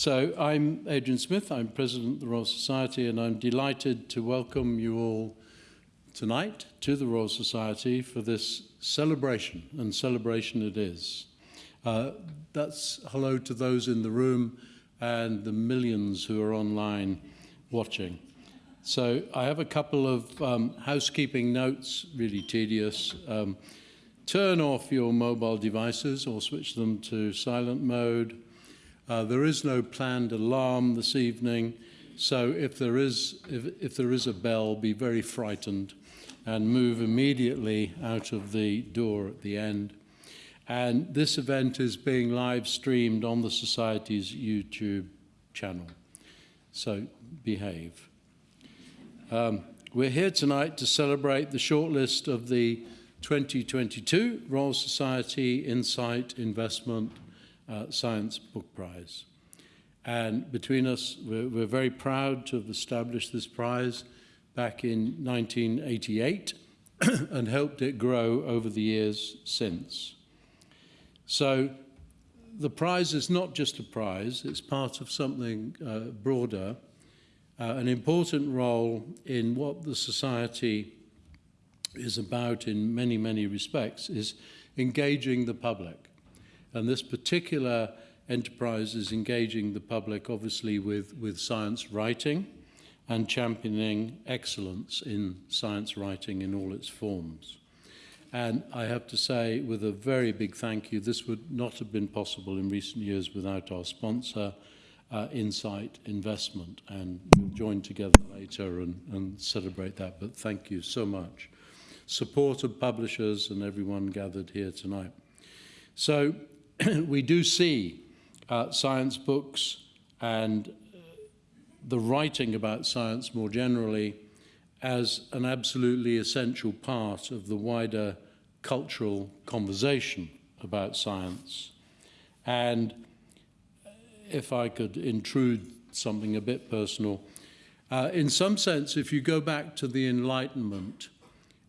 So I'm Adrian Smith, I'm President of the Royal Society, and I'm delighted to welcome you all tonight to the Royal Society for this celebration, and celebration it is. Uh, that's hello to those in the room and the millions who are online watching. So I have a couple of um, housekeeping notes, really tedious. Um, turn off your mobile devices or switch them to silent mode. Uh, there is no planned alarm this evening, so if there is if, if there is a bell, be very frightened and move immediately out of the door at the end. And this event is being live streamed on the Society's YouTube channel. So behave. Um, we're here tonight to celebrate the shortlist of the 2022 Royal Society Insight Investment uh, Science Book Prize. And between us, we're, we're very proud to have established this prize back in 1988 and helped it grow over the years since. So the prize is not just a prize, it's part of something uh, broader, uh, an important role in what the society is about in many, many respects is engaging the public. And this particular enterprise is engaging the public, obviously, with, with science writing and championing excellence in science writing in all its forms. And I have to say, with a very big thank you, this would not have been possible in recent years without our sponsor, uh, Insight Investment. And we'll join together later and, and celebrate that. But thank you so much. Support of publishers and everyone gathered here tonight. So we do see uh, science books and uh, the writing about science more generally as an absolutely essential part of the wider cultural conversation about science. And if I could intrude something a bit personal, uh, in some sense, if you go back to the Enlightenment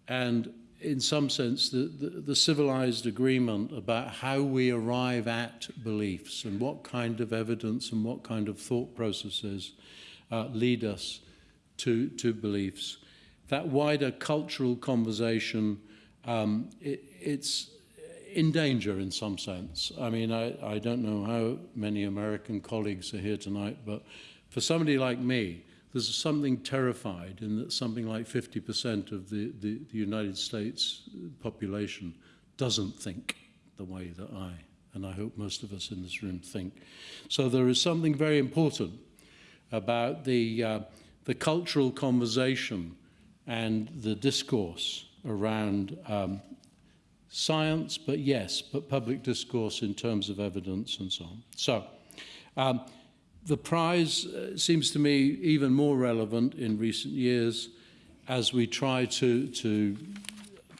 and in some sense, the, the, the, civilized agreement about how we arrive at beliefs and what kind of evidence and what kind of thought processes uh, lead us to, to beliefs. That wider cultural conversation, um, it, it's in danger in some sense. I mean, I, I don't know how many American colleagues are here tonight, but for somebody like me, there's something terrified in that something like 50% of the, the, the United States population doesn't think the way that I, and I hope most of us in this room think. So there is something very important about the, uh, the cultural conversation and the discourse around um, science, but yes, but public discourse in terms of evidence and so on. So, um, the prize uh, seems to me even more relevant in recent years as we try to, to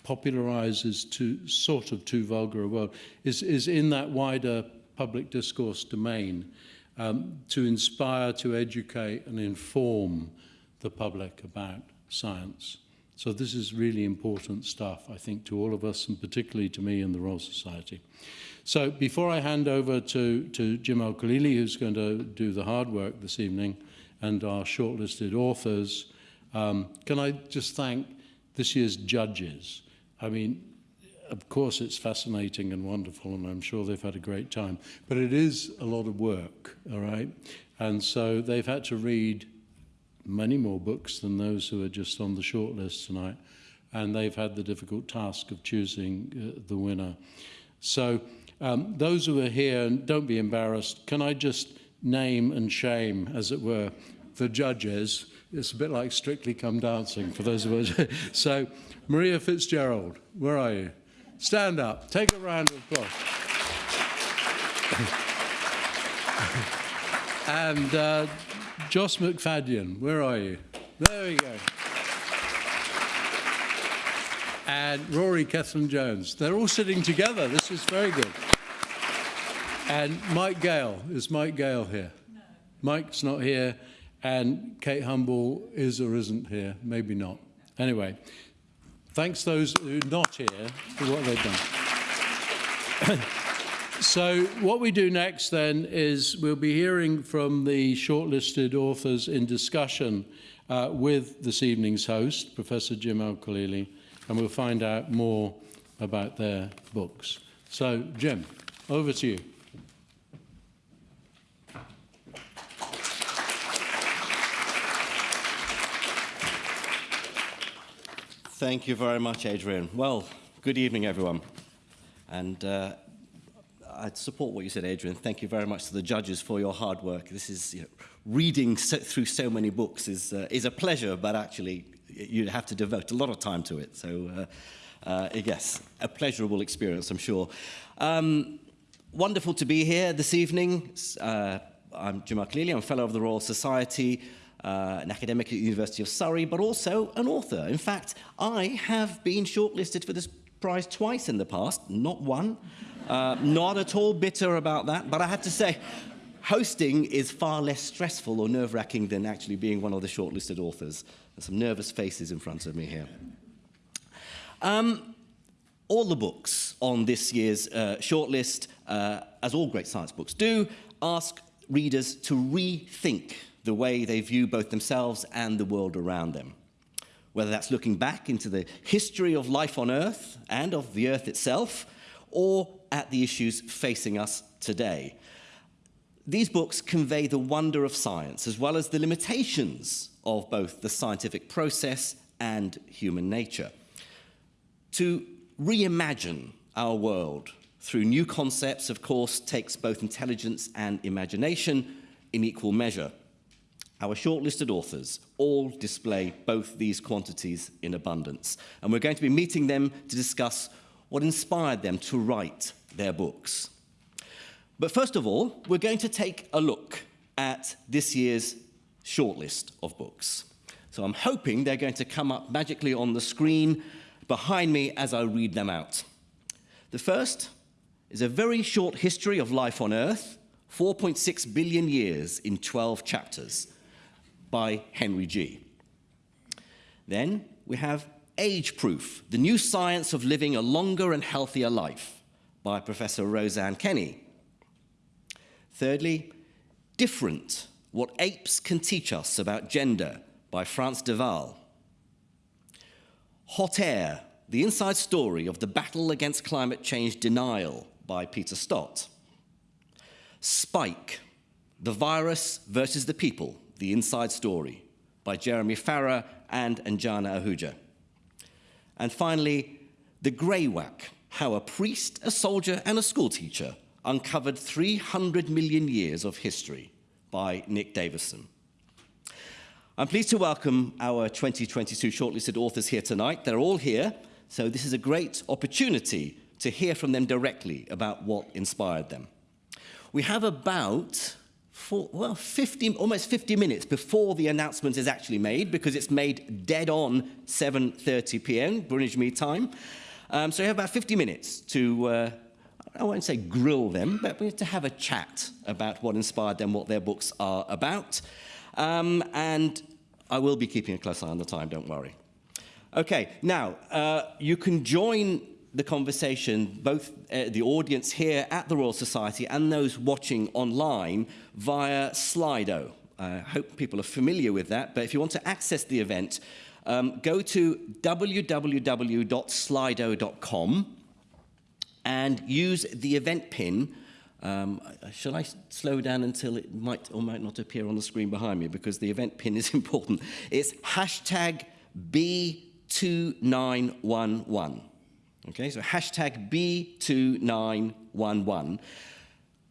popularize is too, sort of too vulgar a word, is, is in that wider public discourse domain um, to inspire, to educate and inform the public about science. So this is really important stuff, I think, to all of us and particularly to me and the Royal Society. So before I hand over to, to Jim Al-Khalili, who's going to do the hard work this evening, and our shortlisted authors, um, can I just thank this year's judges? I mean, of course it's fascinating and wonderful, and I'm sure they've had a great time, but it is a lot of work, all right? And so they've had to read many more books than those who are just on the shortlist tonight, and they've had the difficult task of choosing uh, the winner. So um, those who are here, don't be embarrassed, can I just name and shame, as it were, the judges? It's a bit like Strictly Come Dancing for those of us. so, Maria Fitzgerald, where are you? Stand up. Take a round of applause. and uh, Joss McFadden, where are you? There we go and Rory Cellan-Jones. They're all sitting together. This is very good. And Mike Gale. Is Mike Gale here? No. Mike's not here. And Kate Humble is or isn't here. Maybe not. Anyway, thanks those who are not here for what they've done. So what we do next then is we'll be hearing from the shortlisted authors in discussion uh, with this evening's host, Professor Jim Al-Khalili, and we'll find out more about their books. So, Jim, over to you. Thank you very much, Adrian. Well, good evening, everyone. And uh, I support what you said, Adrian. Thank you very much to the judges for your hard work. This is you know, reading so, through so many books is uh, is a pleasure, but actually you have to devote a lot of time to it. So, uh, uh, yes, a pleasurable experience, I'm sure. Um, wonderful to be here this evening. Uh, I'm Jim Al-Khalili. I'm a fellow of the Royal Society uh, an academic at the University of Surrey, but also an author. In fact, I have been shortlisted for this prize twice in the past, not one. Uh, not at all bitter about that, but I have to say, hosting is far less stressful or nerve-wracking than actually being one of the shortlisted authors. There's some nervous faces in front of me here. Um, all the books on this year's uh, shortlist, uh, as all great science books do, ask readers to rethink the way they view both themselves and the world around them. Whether that's looking back into the history of life on Earth and of the Earth itself, or at the issues facing us today. These books convey the wonder of science, as well as the limitations of both the scientific process and human nature. To reimagine our world through new concepts, of course, takes both intelligence and imagination in equal measure. Our shortlisted authors all display both these quantities in abundance, and we're going to be meeting them to discuss what inspired them to write their books. But first of all, we're going to take a look at this year's shortlist of books. So I'm hoping they're going to come up magically on the screen behind me as I read them out. The first is a very short history of life on Earth, 4.6 billion years in 12 chapters by Henry Gee. Then we have Age Proof, the new science of living a longer and healthier life by Professor Rose Anne Kenny. Thirdly, Different, what apes can teach us about gender by Frans de Waal. Hot Air, the inside story of the battle against climate change denial by Peter Stott. Spike, the virus versus the people the Inside Story by Jeremy Farrar and Anjana Ahuja. And finally, The Greywacke, how a priest, a soldier, and a schoolteacher uncovered 300 million years of history by Nick Davidson. I'm pleased to welcome our 2022 shortlisted authors here tonight. They're all here, so this is a great opportunity to hear from them directly about what inspired them. We have about for, well, 50, almost 50 minutes before the announcement is actually made, because it's made dead on 7.30 p.m., Mean Time. Um, so you have about 50 minutes to, uh, I won't say grill them, but to have a chat about what inspired them, what their books are about. Um, and I will be keeping a close eye on the time, don't worry. Okay, now, uh, you can join the conversation, both uh, the audience here at the Royal Society and those watching online via Slido. I hope people are familiar with that, but if you want to access the event, um, go to www.slido.com and use the event pin. Um, shall I slow down until it might or might not appear on the screen behind me because the event pin is important. It's hashtag B2911. Okay, so hashtag B2911.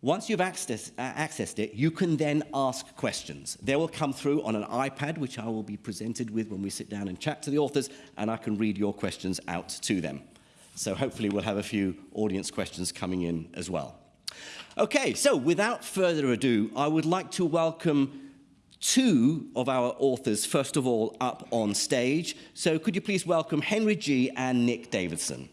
Once you've uh, accessed it, you can then ask questions. They will come through on an iPad, which I will be presented with when we sit down and chat to the authors, and I can read your questions out to them. So hopefully we'll have a few audience questions coming in as well. Okay, so without further ado, I would like to welcome two of our authors, first of all, up on stage. So could you please welcome Henry Gee. and Nick Davidson.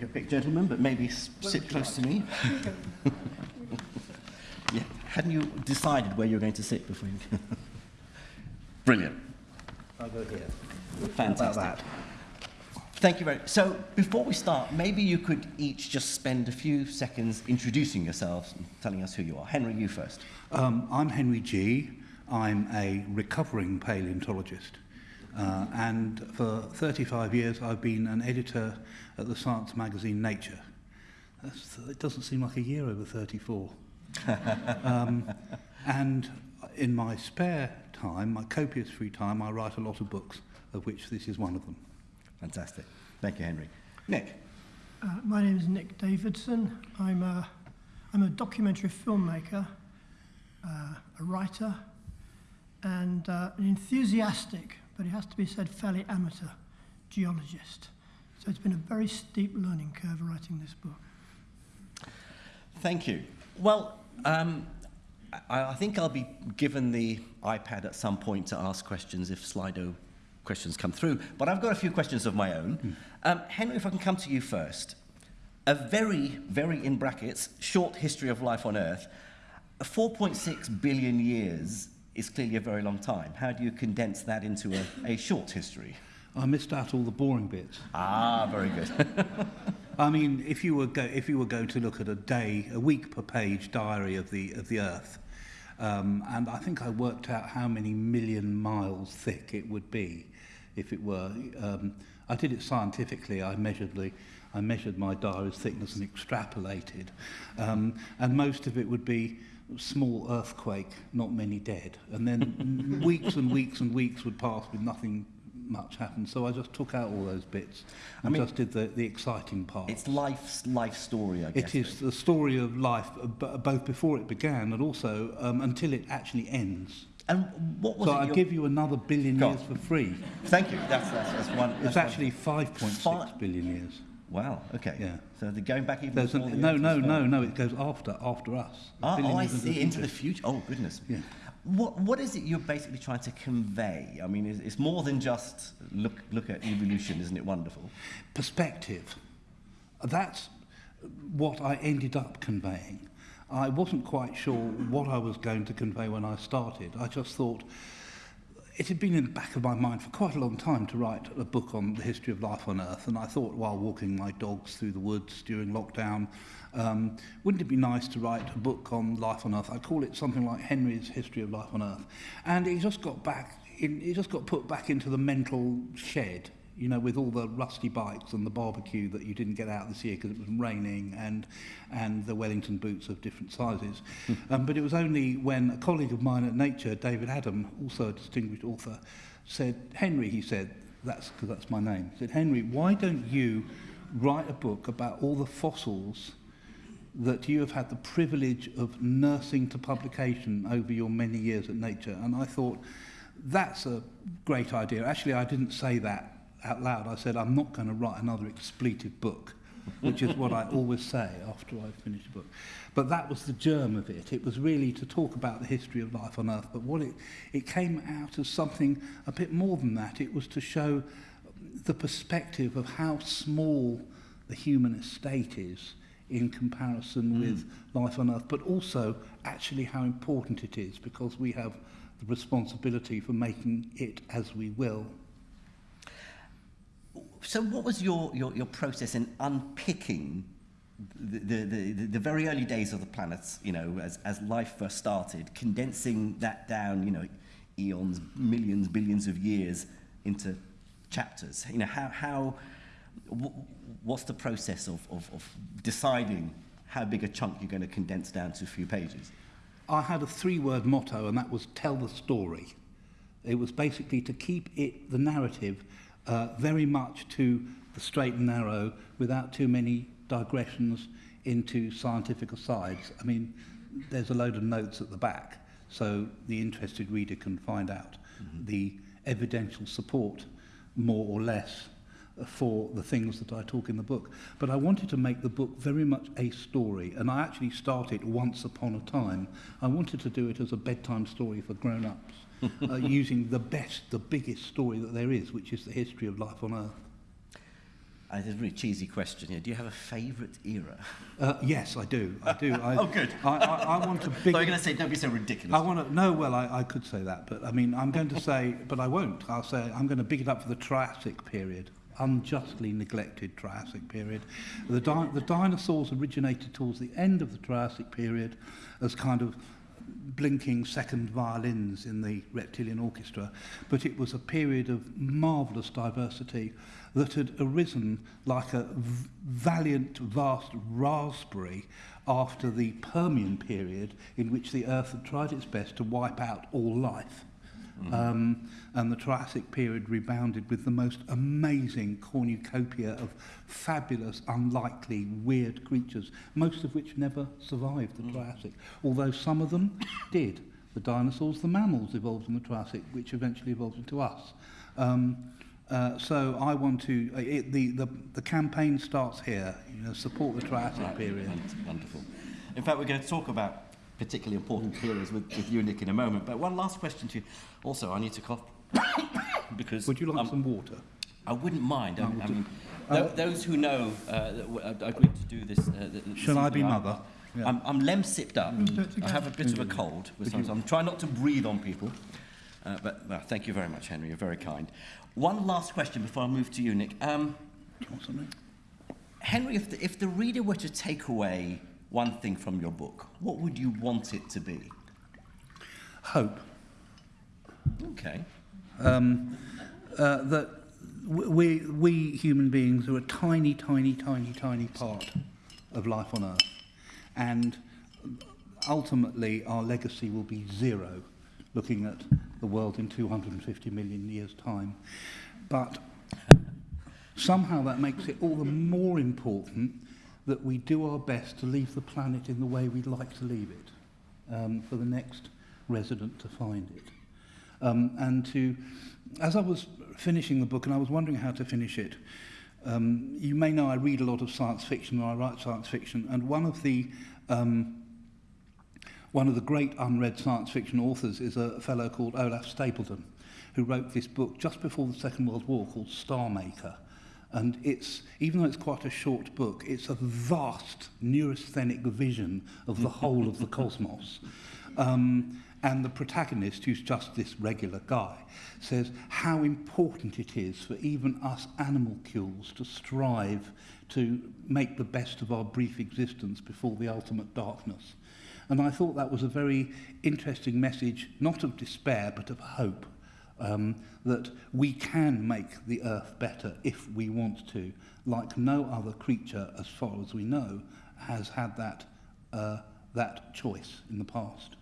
Take a pic, gentlemen, but maybe sit close to me. yeah, hadn't you decided where you were going to sit before you? Brilliant. I'll go here. Fantastic. About that. Thank you very much. So, before we start, maybe you could each just spend a few seconds introducing yourselves and telling us who you are. Henry, you first. Um, I'm Henry Gee. I'm a recovering paleontologist. Uh, and for 35 years, I've been an editor at the science magazine Nature. That's, it doesn't seem like a year over 34. um, and in my spare time, my copious free time, I write a lot of books, of which this is one of them. Fantastic. Thank you, Henry. Nick. Uh, my name is Nick Davidson. I'm a, I'm a documentary filmmaker, uh, a writer, and uh, an enthusiastic but it has to be said, fairly amateur geologist. So it's been a very steep learning curve writing this book. Thank you. Well, um, I, I think I'll be given the iPad at some point to ask questions if Slido questions come through. But I've got a few questions of my own. Um, Henry, if I can come to you first. A very, very, in brackets, short history of life on Earth. 4.6 billion years is clearly a very long time. How do you condense that into a, a short history? I missed out all the boring bits. Ah, very good. I mean, if you were go, if you were going to look at a day, a week per page diary of the of the Earth, um, and I think I worked out how many million miles thick it would be, if it were. Um, I did it scientifically. I measuredly, I measured my diary's thickness and extrapolated, um, and most of it would be small earthquake, not many dead, and then weeks and weeks and weeks would pass with nothing much happen. So I just took out all those bits and mean- just did the, the exciting part. it's life's life story, I guess. It is the story of life, uh, both before it began and also um, until it actually ends. And what was So? I your- give you another billion Go years for free. Thank you. That's, that's, that's one. It's that's actually 5.6 Fi- billion years. Wow. Okay. Yeah. So they're going back even There's an, the no, no, no, no. It goes after after us. Ah, oh, I see. Into the future. Oh, goodness. Yeah. What What is it you're basically trying to convey? I mean, it's, it's more than just look look at evolution, isn't it wonderful? perspective. That's what I ended up conveying. I wasn't quite sure what I was going to convey when I started. I just thought it had been in the back of my mind for quite a long time to write a book on the history of life on Earth, and I thought while walking my dogs through the woods during lockdown, um, wouldn't it be nice to write a book on life on Earth? I'd call it something like Henry's History of Life on Earth. And it just got back, in, it just got put back into the mental shed you know, with all the rusty bikes and the barbecue that you didn't get out this year because it was raining and, and the Wellington boots of different sizes. um, but it was only when a colleague of mine at Nature, David Adam, also a distinguished author, said, Henry, he said, that's because that's my name, said, Henry, why don't you write a book about all the fossils that you have had the privilege of nursing to publication over your many years at Nature. And I thought, that's a great idea. Actually, I didn't say that out loud, I said, I'm not going to write another expletive book, which is what I always say after I've finished a book. But that was the germ of it. It was really to talk about the history of life on Earth, but what it, it came out as something a bit more than that. It was to show the perspective of how small the human estate is in comparison mm. with life on Earth, but also actually how important it is because we have the responsibility for making it as we will. So, what was your, your, your process in unpicking the, the, the, the very early days of the planets, you know, as, as life first started, condensing that down, you know, eons, millions, billions of years into chapters? You know, how, how what's the process of, of, of deciding how big a chunk you're going to condense down to a few pages? I had a three-word motto, and that was tell the story. It was basically to keep it, the narrative, uh, very much to the straight and narrow without too many digressions into scientific asides. I mean, there's a load of notes at the back, so the interested reader can find out the evidential support, more or less, for the things that I talk in the book. But I wanted to make the book very much a story, and I actually started once upon a time. I wanted to do it as a bedtime story for grown-ups, uh, using the best, the biggest story that there is, which is the history of life on Earth. Uh, it's a really cheesy question here. Do you have a favourite era? Uh, yes, I do. I do. I, oh, good. I, I, I want a big. so you're going to say, don't be so ridiculous. I want to. No, well, I, I could say that, but I mean, I'm going to say, but I won't. I'll say I'm going to big it up for the Triassic period. unjustly neglected Triassic period. The, di the dinosaurs originated towards the end of the Triassic period as kind of blinking second violins in the reptilian orchestra, but it was a period of marvellous diversity that had arisen like a valiant, vast raspberry after the Permian period in which the earth had tried its best to wipe out all life. Um, and the Triassic period rebounded with the most amazing cornucopia of fabulous, unlikely, weird creatures, most of which never survived the Triassic, although some of them did. The dinosaurs, the mammals evolved in the Triassic, which eventually evolved into us. Um, uh, so I want to, uh, it, the, the, the campaign starts here, you know, support the Triassic Right, period. won- Wonderful. In fact, we're going to talk about particularly important periods with, with you, Nick, in a moment. But one last question to you. Also, I need to cough because Would you like um, some water? I wouldn't mind. I, I mean, uh, those who know uh, that uh, agreed to do this. Uh, th- this Shall I be mother? Yeah. I'm, I'm Lemsipped up. it I have a bit of a cold, so I'm trying not to breathe on people. Uh, but well, thank you very much, Henry. You're very kind. One last question before I move to you, Nick. Um, Do you want something? Henry, if the, if the reader were to take away one thing from your book, what would you want it to be? Hope. Okay. um, uh, that we, we human beings are a tiny, tiny, tiny, tiny part of life on Earth. And ultimately, our legacy will be zero, looking at the world in 250 million years' time. But somehow that makes it all the more important that we do our best to leave the planet in the way we'd like to leave it um, for the next resident to find it. Um, and to, as I was finishing the book and I was wondering how to finish it, um, you may know I read a lot of science fiction or I write science fiction, and one of the um, one of the great unread science fiction authors is a fellow called Olaf Stapledon, who wrote this book just before the Second World War called Star Maker, And it's, even though it's quite a short book, it's a vast neurasthenic vision of the whole of the cosmos. Um, and the protagonist, who's just this regular guy, says how important it is for even us animalcules to strive to make the best of our brief existence before the ultimate darkness. And I thought that was a very interesting message, not of despair, but of hope. Um, that we can make the earth better if we want to, like no other creature, as far as we know, has had that, uh, that choice in the past.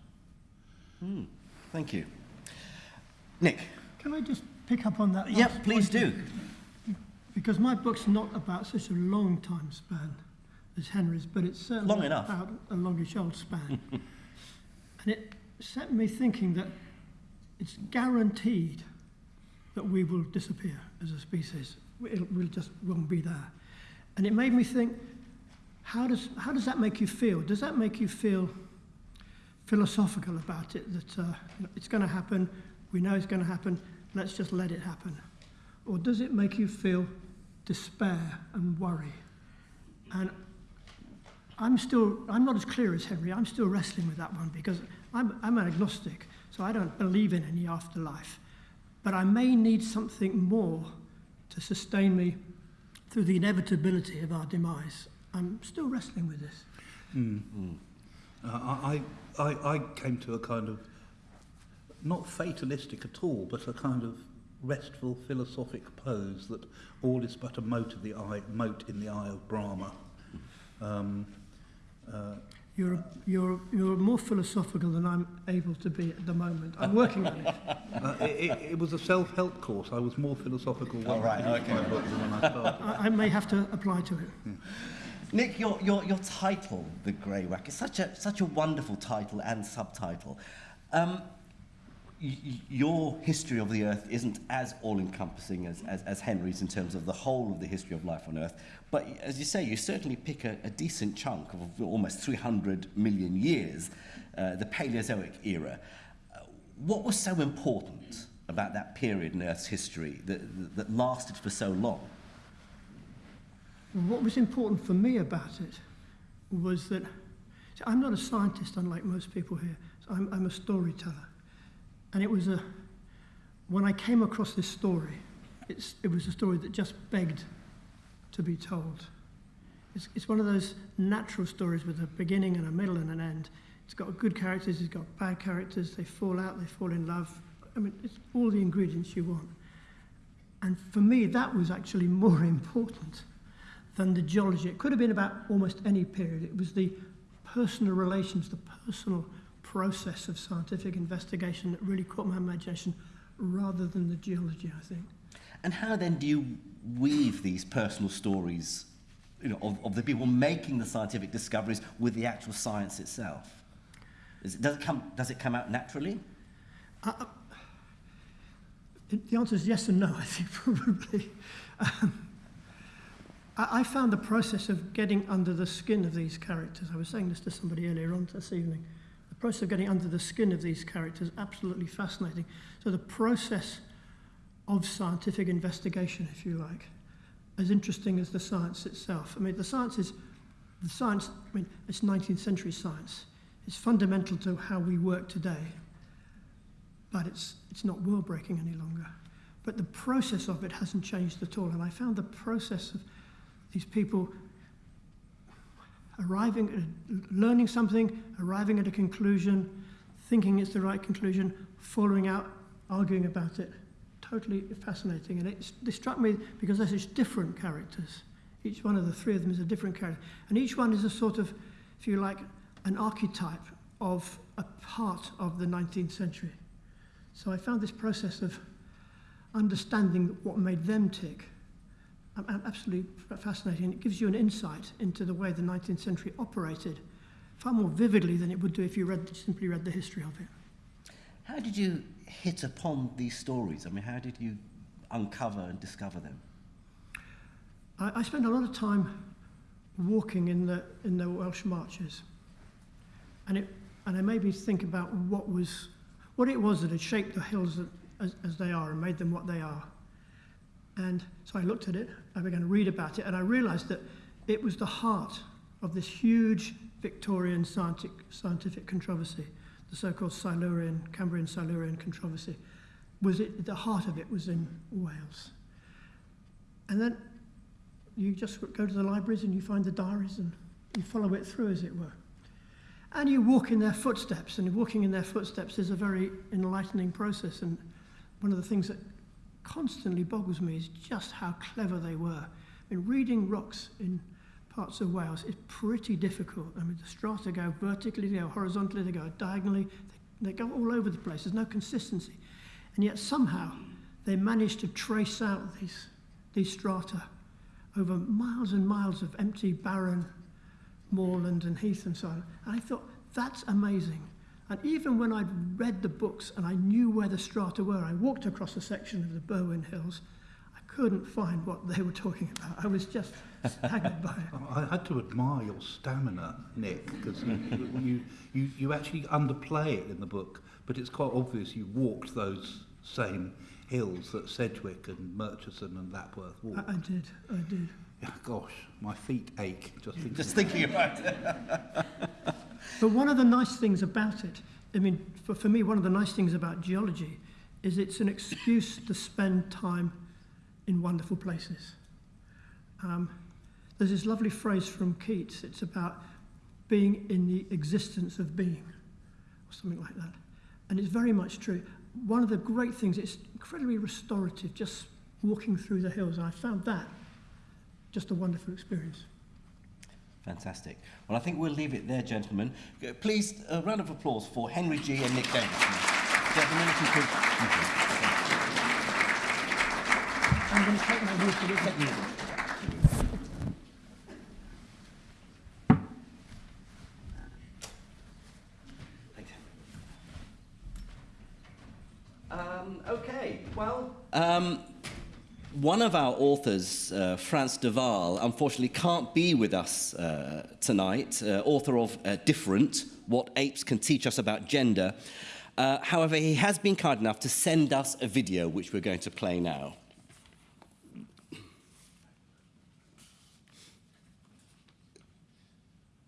Thank you. Nick. Can I just pick up on that? Yes, please do. Because my book's not about such a long time span as Henry's, but it's certainly Long enough. about a longish old span. and it set me thinking that it's guaranteed that we will disappear as a species. It'll, we'll just won't be there. And it made me think, how does, how does that make you feel? Does that make you feel philosophical about it, that uh, it's going to happen, we know it's going to happen, let's just let it happen? Or does it make you feel despair and worry? And I'm still, I'm not as clear as Henry, I'm still wrestling with that one because I'm, I'm an agnostic, So I don't believe in any afterlife. But I may need something more to sustain me through the inevitability of our demise. I'm still wrestling with this. Mm. Mm. Uh, I, I, I came to a kind of, not fatalistic at all, but a kind of restful philosophic pose that all is but a mote, of the eye, mote in the eye of Brahma. Um, uh, You're, you're, you're more philosophical than I'm able to be at the moment. I'm working on it. uh, it, it, it was a self-help course. I was more philosophical when Oh, right, I okay. than when I started. I, I may have to apply to it. Nick, your, your, your title, The Greywacke, is such a, such a wonderful title and subtitle. Um, y- y- your history of the Earth isn't as all-encompassing as, as, as Henry's in terms of the whole of the history of life on Earth. But as you say, you certainly pick a, a decent chunk of almost 300 million years, uh, the Paleozoic era. Uh, what was so important about that period in Earth's history that, that, that lasted for so long? what was important for me about it was that I'm not a scientist, unlike most people here. So I'm, I'm a storyteller. And it was a, when I came across this story, it's, it was a story that just begged to be told. It's, it's one of those natural stories with a beginning and a middle and an end. It's got good characters, it's got bad characters, they fall out, they fall in love. I mean, it's all the ingredients you want. And for me, that was actually more important than the geology. It could have been about almost any period. It was the personal relations, the personal process of scientific investigation that really caught my imagination rather than the geology, I think. And how then do you weave these personal stories you know, of, of the people making the scientific discoveries with the actual science itself? Is it, does, it come, does it come out naturally? Uh, uh the answer is yes and no, I think, probably. Um, I, I found the process of getting under the skin of these characters, I was saying this to somebody earlier on this evening, the process of getting under the skin of these characters absolutely fascinating. So the process of scientific investigation, if you like, as interesting as the science itself. I mean, the science is, the science, I mean, it's 19th century science. It's fundamental to how we work today, but it's, it's not world breaking any longer. But the process of it hasn't changed at all. And I found the process of these people arriving, learning something, arriving at a conclusion, thinking it's the right conclusion, following out, arguing about it, totally fascinating. And it, struck me because they're such different characters. Each one of the three of them is a different character. And each one is a sort of, if you like, an archetype of a part of the 19th century. So I found this process of understanding what made them tick absolutely fascinating. It gives you an insight into the way the 19th century operated far more vividly than it would do if you read, simply read the history of it. How did you hit upon these stories? I mean, how did you uncover and discover them? I, I spent a lot of time walking in the, in the Welsh marches. And it, and it made me think about what was what it was that had shaped the hills as, as they are and made them what they are. And so I looked at it, I began to read about it, and I realized that it was the heart of this huge Victorian scientific, scientific controversy, the so-called Silurian, Cambrian Silurian controversy. Was it, the heart of it was in Wales. And then you just go to the libraries and you find the diaries and you follow it through, as it were. And you walk in their footsteps, and walking in their footsteps is a very enlightening process. And one of the things that constantly boggles me is just how clever they were. I mean, reading rocks in parts of Wales is pretty difficult. I mean, the strata go vertically, they go horizontally, they go diagonally, they, they go all over the place. There's no consistency. And yet somehow they managed to trace out these, these strata over miles and miles of empty, barren moorland and heath and so on. And I thought, that's amazing. And even when I'd read the books and I knew where the strata were, I walked across a section of the Berwyn Hills, couldn't find what they were talking about. I was just staggered by it. I had to admire your stamina, Nick, because you, you, you, you actually underplay it in the book, but it's quite obvious you walked those same hills that Sedgwick and Murchison and Lapworth walked. I, I did, I did. Yeah, gosh, my feet ache just thinking, just thinking about it. But one of the nice things about it, I mean, for, for me, one of the nice things about geology is it's an excuse to spend time in wonderful places. Um, there's this lovely phrase from Keats. It's about being in the existence of being, or something like that. And it's very much true. One of the great things, it's incredibly restorative, just walking through the hills. And I found that just a wonderful experience. Fantastic. Well, I think we'll leave it there, gentlemen. Please, a round of applause for Henry Gee. and Nick Davidson. Gentlemen, if you could. I'm going to take my view for this. Um, okay, well, um, one of our authors, uh, Frans de Waal, unfortunately can't be with us uh, tonight, uh, author of uh, Different, What Apes Can Teach Us About Gender. Uh, however, he has been kind enough to send us a video which we're going to play now.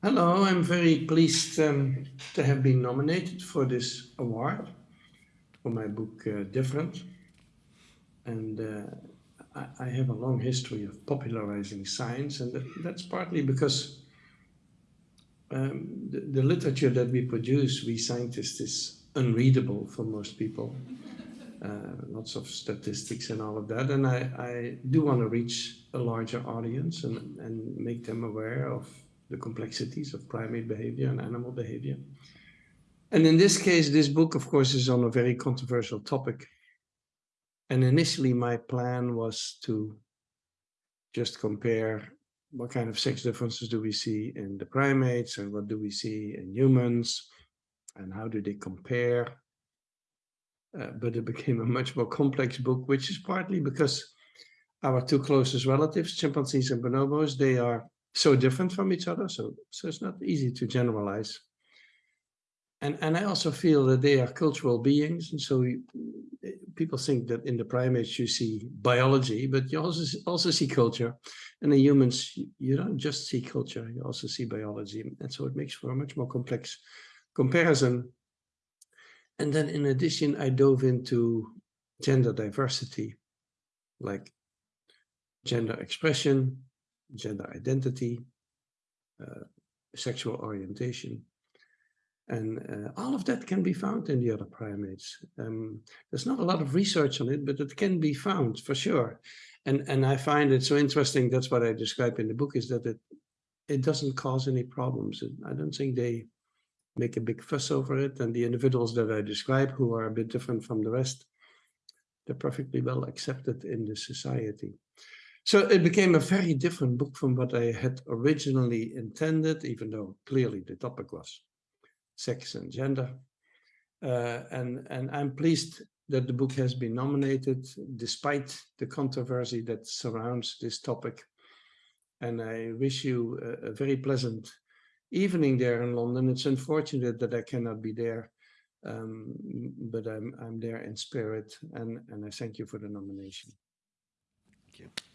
Hello, I'm very pleased um, to have been nominated for this award for my book uh, Different. And uh, I, I have a long history of popularizing science, and that, that's partly because um, the, the literature that we produce, we scientists, is unreadable for most people. Uh, lots of statistics and all of that. And I, I do want to reach a larger audience and, and make them aware of the complexities of primate behavior and animal behavior. And in this case, this book, of course, is on a very controversial topic. And initially, my plan was to just compare what kind of sex differences do we see in the primates and what do we see in humans and how do they compare. Uh, but it became a much more complex book, which is partly because our two closest relatives, chimpanzees and bonobos, they are so different from each other. So, so it's not easy to generalize. And, and I also feel that they are cultural beings. And so people think that in the primates you see biology, but you also, also see culture. And in humans, you don't just see culture, you also see biology. And so it makes for a much more complex comparison. And then in addition, I dove into gender diversity, like gender expression, gender identity, uh, sexual orientation. And uh, all of that can be found in the other primates. Um, there's not a lot of research on it, but it can be found for sure. And, and I find it so interesting, that's what I describe in the book, is that it, it doesn't cause any problems. I don't think they make a big fuss over it. And the individuals that I describe who are a bit different from the rest, they're perfectly well accepted in the society. So it became a very different book from what I had originally intended, even though clearly the topic was sex and gender. Uh, and, and I'm pleased that the book has been nominated despite the controversy that surrounds this topic. And I wish you a, a very pleasant evening there in London. It's unfortunate that I cannot be there, um, but I'm, I'm there in spirit and, and I thank you for the nomination. Thank you.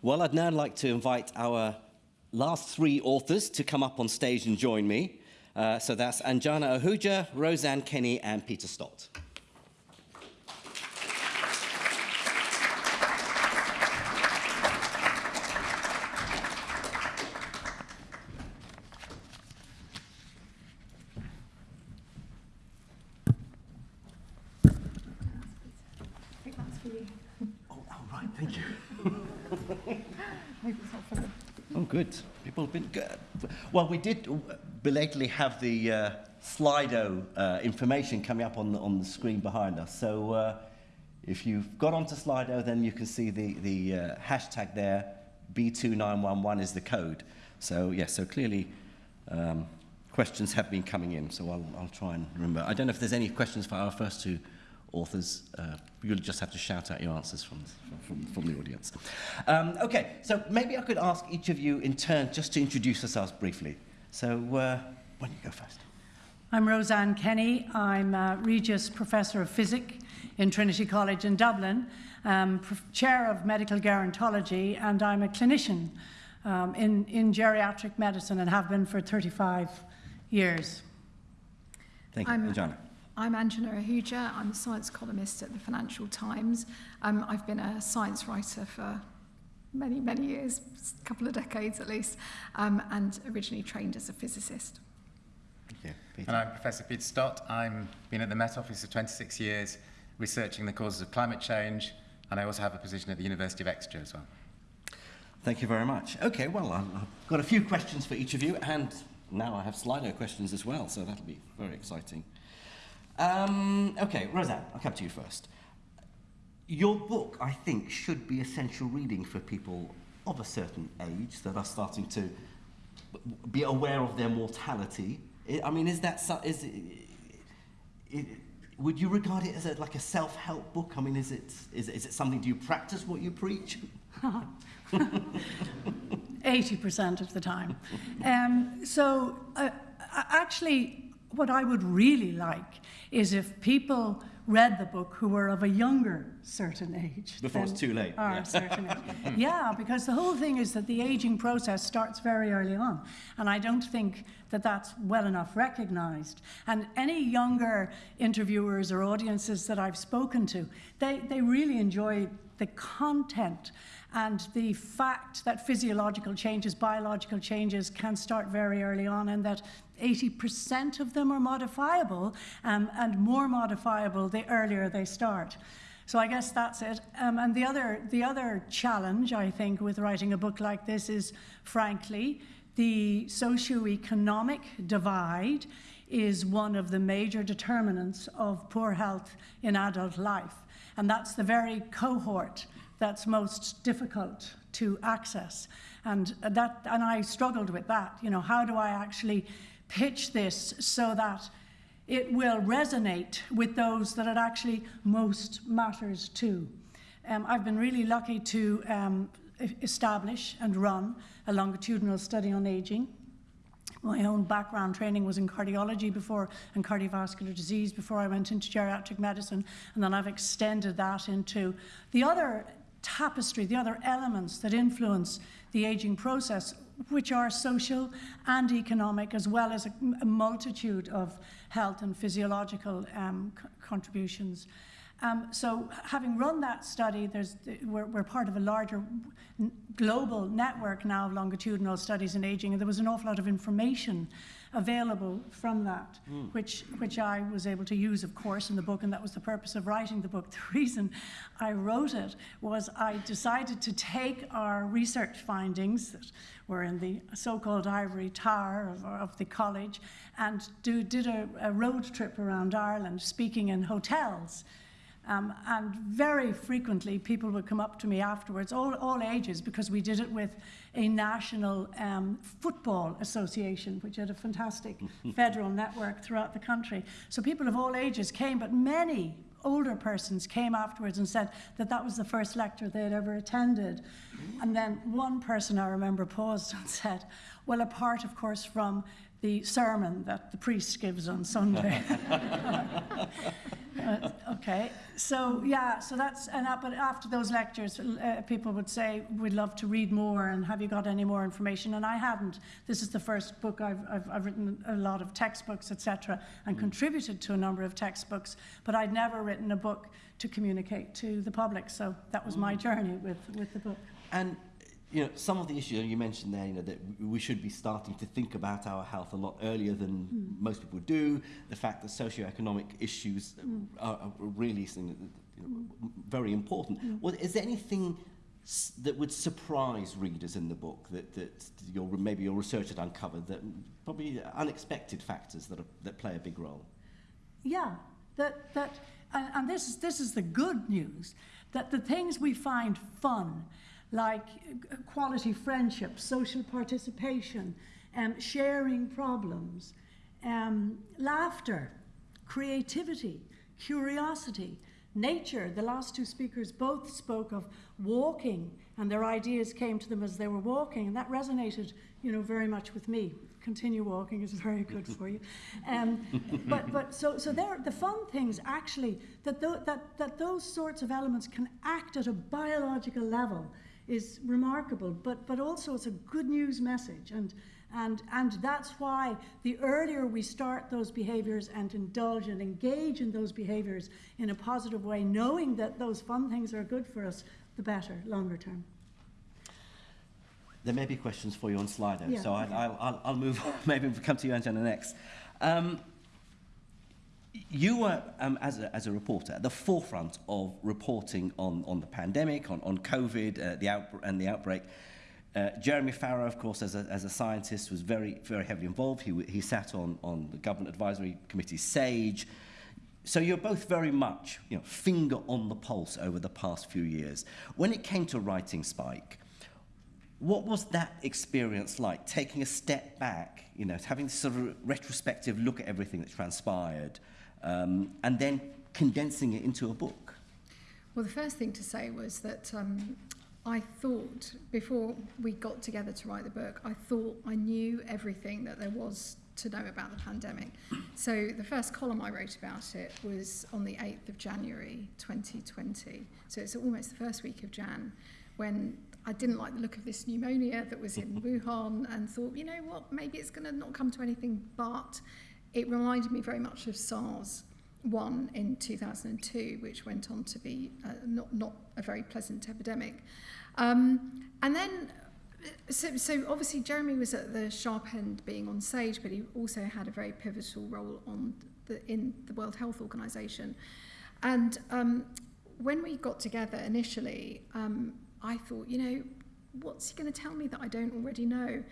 Well, I'd now like to invite our last three authors to come up on stage and join me. Uh, so that's Anjana Ahuja, Rose Anne Kenny, and Peter Stott. good. People have been good. Well, we did belatedly have the uh, Slido uh, information coming up on the, on the screen behind us. So uh, if you've got onto Slido, then you can see the, the uh, hashtag there. B2911 is the code. So, yes, yeah, so clearly um, questions have been coming in. So I'll, I'll try and remember. I don't know if there's any questions for our first two authors. Uh, you'll just have to shout out your answers from, from, from the audience. Um, okay, so maybe I could ask each of you in turn just to introduce yourselves briefly. So uh, why don't you go first? I'm Rose Anne Kenny. I'm a Regius Professor of Physic in Trinity College in Dublin, um, Chair of Medical Gerontology, and I'm a clinician um, in, in geriatric medicine and have been for 35 years. Thank you. I'm, John. I'm Anjana Ahuja. I'm a science columnist at the Financial Times. Um, I've been a science writer for many, many years, a couple of decades at least, um, and originally trained as a physicist. Thank you. And I'm Professor Peter Stott. I've been at the Met Office for 26 years, researching the causes of climate change, and I also have a position at the University of Exeter as well. Thank you very much. Okay, well, I've got a few questions for each of you, and now I have Slido questions as well, so that'll be very exciting. Um, okay, Rose Anne, I'll come to you first. Your book, I think, should be essential reading for people of a certain age that are starting to be aware of their mortality. I mean, is that is it, it, would you regard it as a, like a self-help book? I mean, is it is, is it something? Do you practice what you preach? 80% of the time. Um, so, uh, actually, what I would really like is if people read the book who were of a younger certain age. Before it's too late, Our yeah. certain age. yeah, because the whole thing is that the aging process starts very early on. And I don't think that that's well enough recognized. And any younger interviewers or audiences that I've spoken to, they, they really enjoy the content and the fact that physiological changes, biological changes can start very early on and that 80% of them are modifiable um, and more modifiable the earlier they start. So I guess that's it. Um, and the other, the other challenge, I think, with writing a book like this is, frankly, the socioeconomic divide is one of the major determinants of poor health in adult life. And that's the very cohort that's most difficult to access. And that and I struggled with that. You know, how do I actually pitch this so that it will resonate with those that it actually most matters to? Um, I've been really lucky to um, establish and run a longitudinal study on aging. My own background training was in cardiology before and cardiovascular disease before I went into geriatric medicine, and then I've extended that into the other tapestry, the other elements that influence the aging process, which are social and economic, as well as a, a multitude of health and physiological um, contributions. Um, so, having run that study, there's, we're, we're part of a larger global network now of longitudinal studies in aging, and there was an awful lot of information available from that, which, which I was able to use, of course, in the book, and that was the purpose of writing the book. The reason I wrote it was I decided to take our research findings that were in the so-called ivory tower of, of the college and do, did a, a road trip around Ireland, speaking in hotels. Um, and very frequently, people would come up to me afterwards, all, all ages, because we did it with a national um, football association, which had a fantastic federal network throughout the country. So people of all ages came, but many older persons came afterwards and said that that was the first lecture they had ever attended. And then one person I remember paused and said, Well, apart, of course, from the sermon that the priest gives on Sunday. Uh, okay, so yeah, so that's and that, but after those lectures, uh, people would say, "We'd love to read more, and have you got any more information?" And I hadn't. This is the first book I've I've, I've written a lot of textbooks, etc., and contributed to a number of textbooks, but I'd never written a book to communicate to the public. So that was my journey with with the book. And you know, some of the issues you mentioned there, you know, that we should be starting to think about our health a lot earlier than hmm. most people do. The fact that socioeconomic issues hmm. are, are really you know, very important. Hmm. Well, is there anything that would surprise readers in the book that, that your maybe your research had uncovered that probably unexpected factors that are, that play a big role? Yeah, that, that, and, and this, is, this is the good news that the things we find fun, like uh, quality friendship, social participation, um, sharing problems, um, laughter, creativity, curiosity, nature. The last two speakers both spoke of walking, and their ideas came to them as they were walking, and that resonated, you know, very much with me. Continue walking is very good for you. Um, but but so so there the fun things actually that, tho- that that those sorts of elements can act at a biological level is remarkable. But but also it's a good news message and. And, and that's why the earlier we start those behaviors and indulge and engage in those behaviors in a positive way, knowing that those fun things are good for us, the better, longer term. There may be questions for you on Slido, Yeah, so I, okay. I'll, I'll, I'll move on. Maybe we'll come to you, Anjana, next. Um, you were, um, as, a, as a reporter, at the forefront of reporting on, on the pandemic, on, on COVID uh, the and the outbreak. Uh, Jeremy Farrar, of course, as a, as a scientist, was very, very heavily involved. He, he sat on, on the Government Advisory Committee, SAGE. So you're both very much, you know, finger on the pulse over the past few years. When it came to writing Spike, what was that experience like, taking a step back, you know, having this sort of retrospective look at everything that transpired, um, and then condensing it into a book? Well, the first thing to say was that um, I thought, before we got together to write the book, I thought I knew everything that there was to know about the pandemic. So the first column I wrote about it was on the 8th of January 2020. So it's almost the first week of Jan when I didn't like the look of this pneumonia that was in Wuhan and thought, you know what, maybe it's going to not come to anything, but it reminded me very much of SARS one in 2002, which went on to be uh, not, not a very pleasant epidemic. Um, and then, so, so obviously Jeremy was at the sharp end being on SAGE, but he also had a very pivotal role on the, in the World Health Organization. And um, when we got together initially, um, I thought, you know, what's he going to tell me that I don't already know?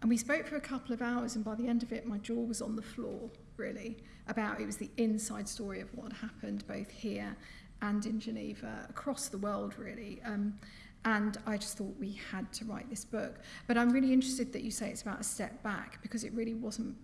And we spoke for a couple of hours, and by the end of it, my jaw was on the floor, really, about it was the inside story of what happened both here and in Geneva, across the world, really. Um, and I just thought we had to write this book. But I'm really interested that you say it's about a step back because it really wasn't,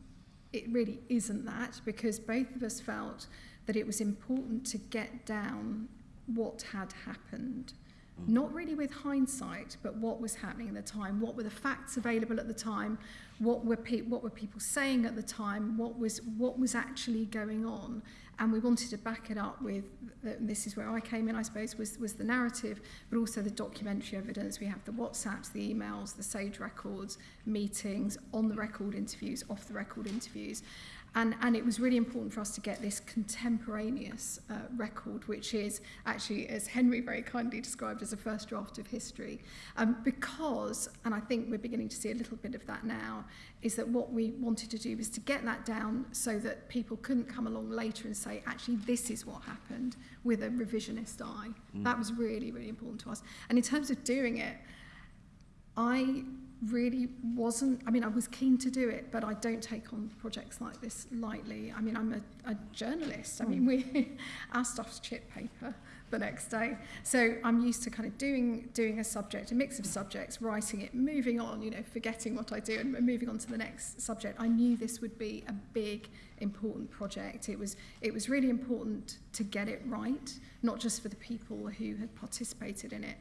it really isn't that, because both of us felt that it was important to get down what had happened Mm. not really with hindsight, but what was happening at the time, what were the facts available at the time, what were, pe what were people saying at the time, what was, what was actually going on. And we wanted to back it up with, uh, the, this is where I came in, I suppose, was, was the narrative, but also the documentary evidence. We have the WhatsApps, the emails, the SAGE records, meetings, on the record interviews, off the record interviews. And, and it was really important for us to get this contemporaneous uh, record, which is actually, as Henry very kindly described, as a first draft of history. Um, because, and I think we're beginning to see a little bit of that now, is that what we wanted to do was to get that down so that people couldn't come along later and say, actually, this is what happened with a revisionist eye. Mm. That was really, really important to us. And in terms of doing it, I really wasn't, I mean, I was keen to do it, but I don't take on projects like this lightly. I mean, I'm a, a journalist. I mean, hmm. we, our stuff's chip paper the next day. So I'm used to kind of doing, doing a subject, a mix of subjects, writing it, moving on, you know, forgetting what I do and moving on to the next subject. I knew this would be a big, important project. It was, it was really important to get it right, not just for the people who had participated in it,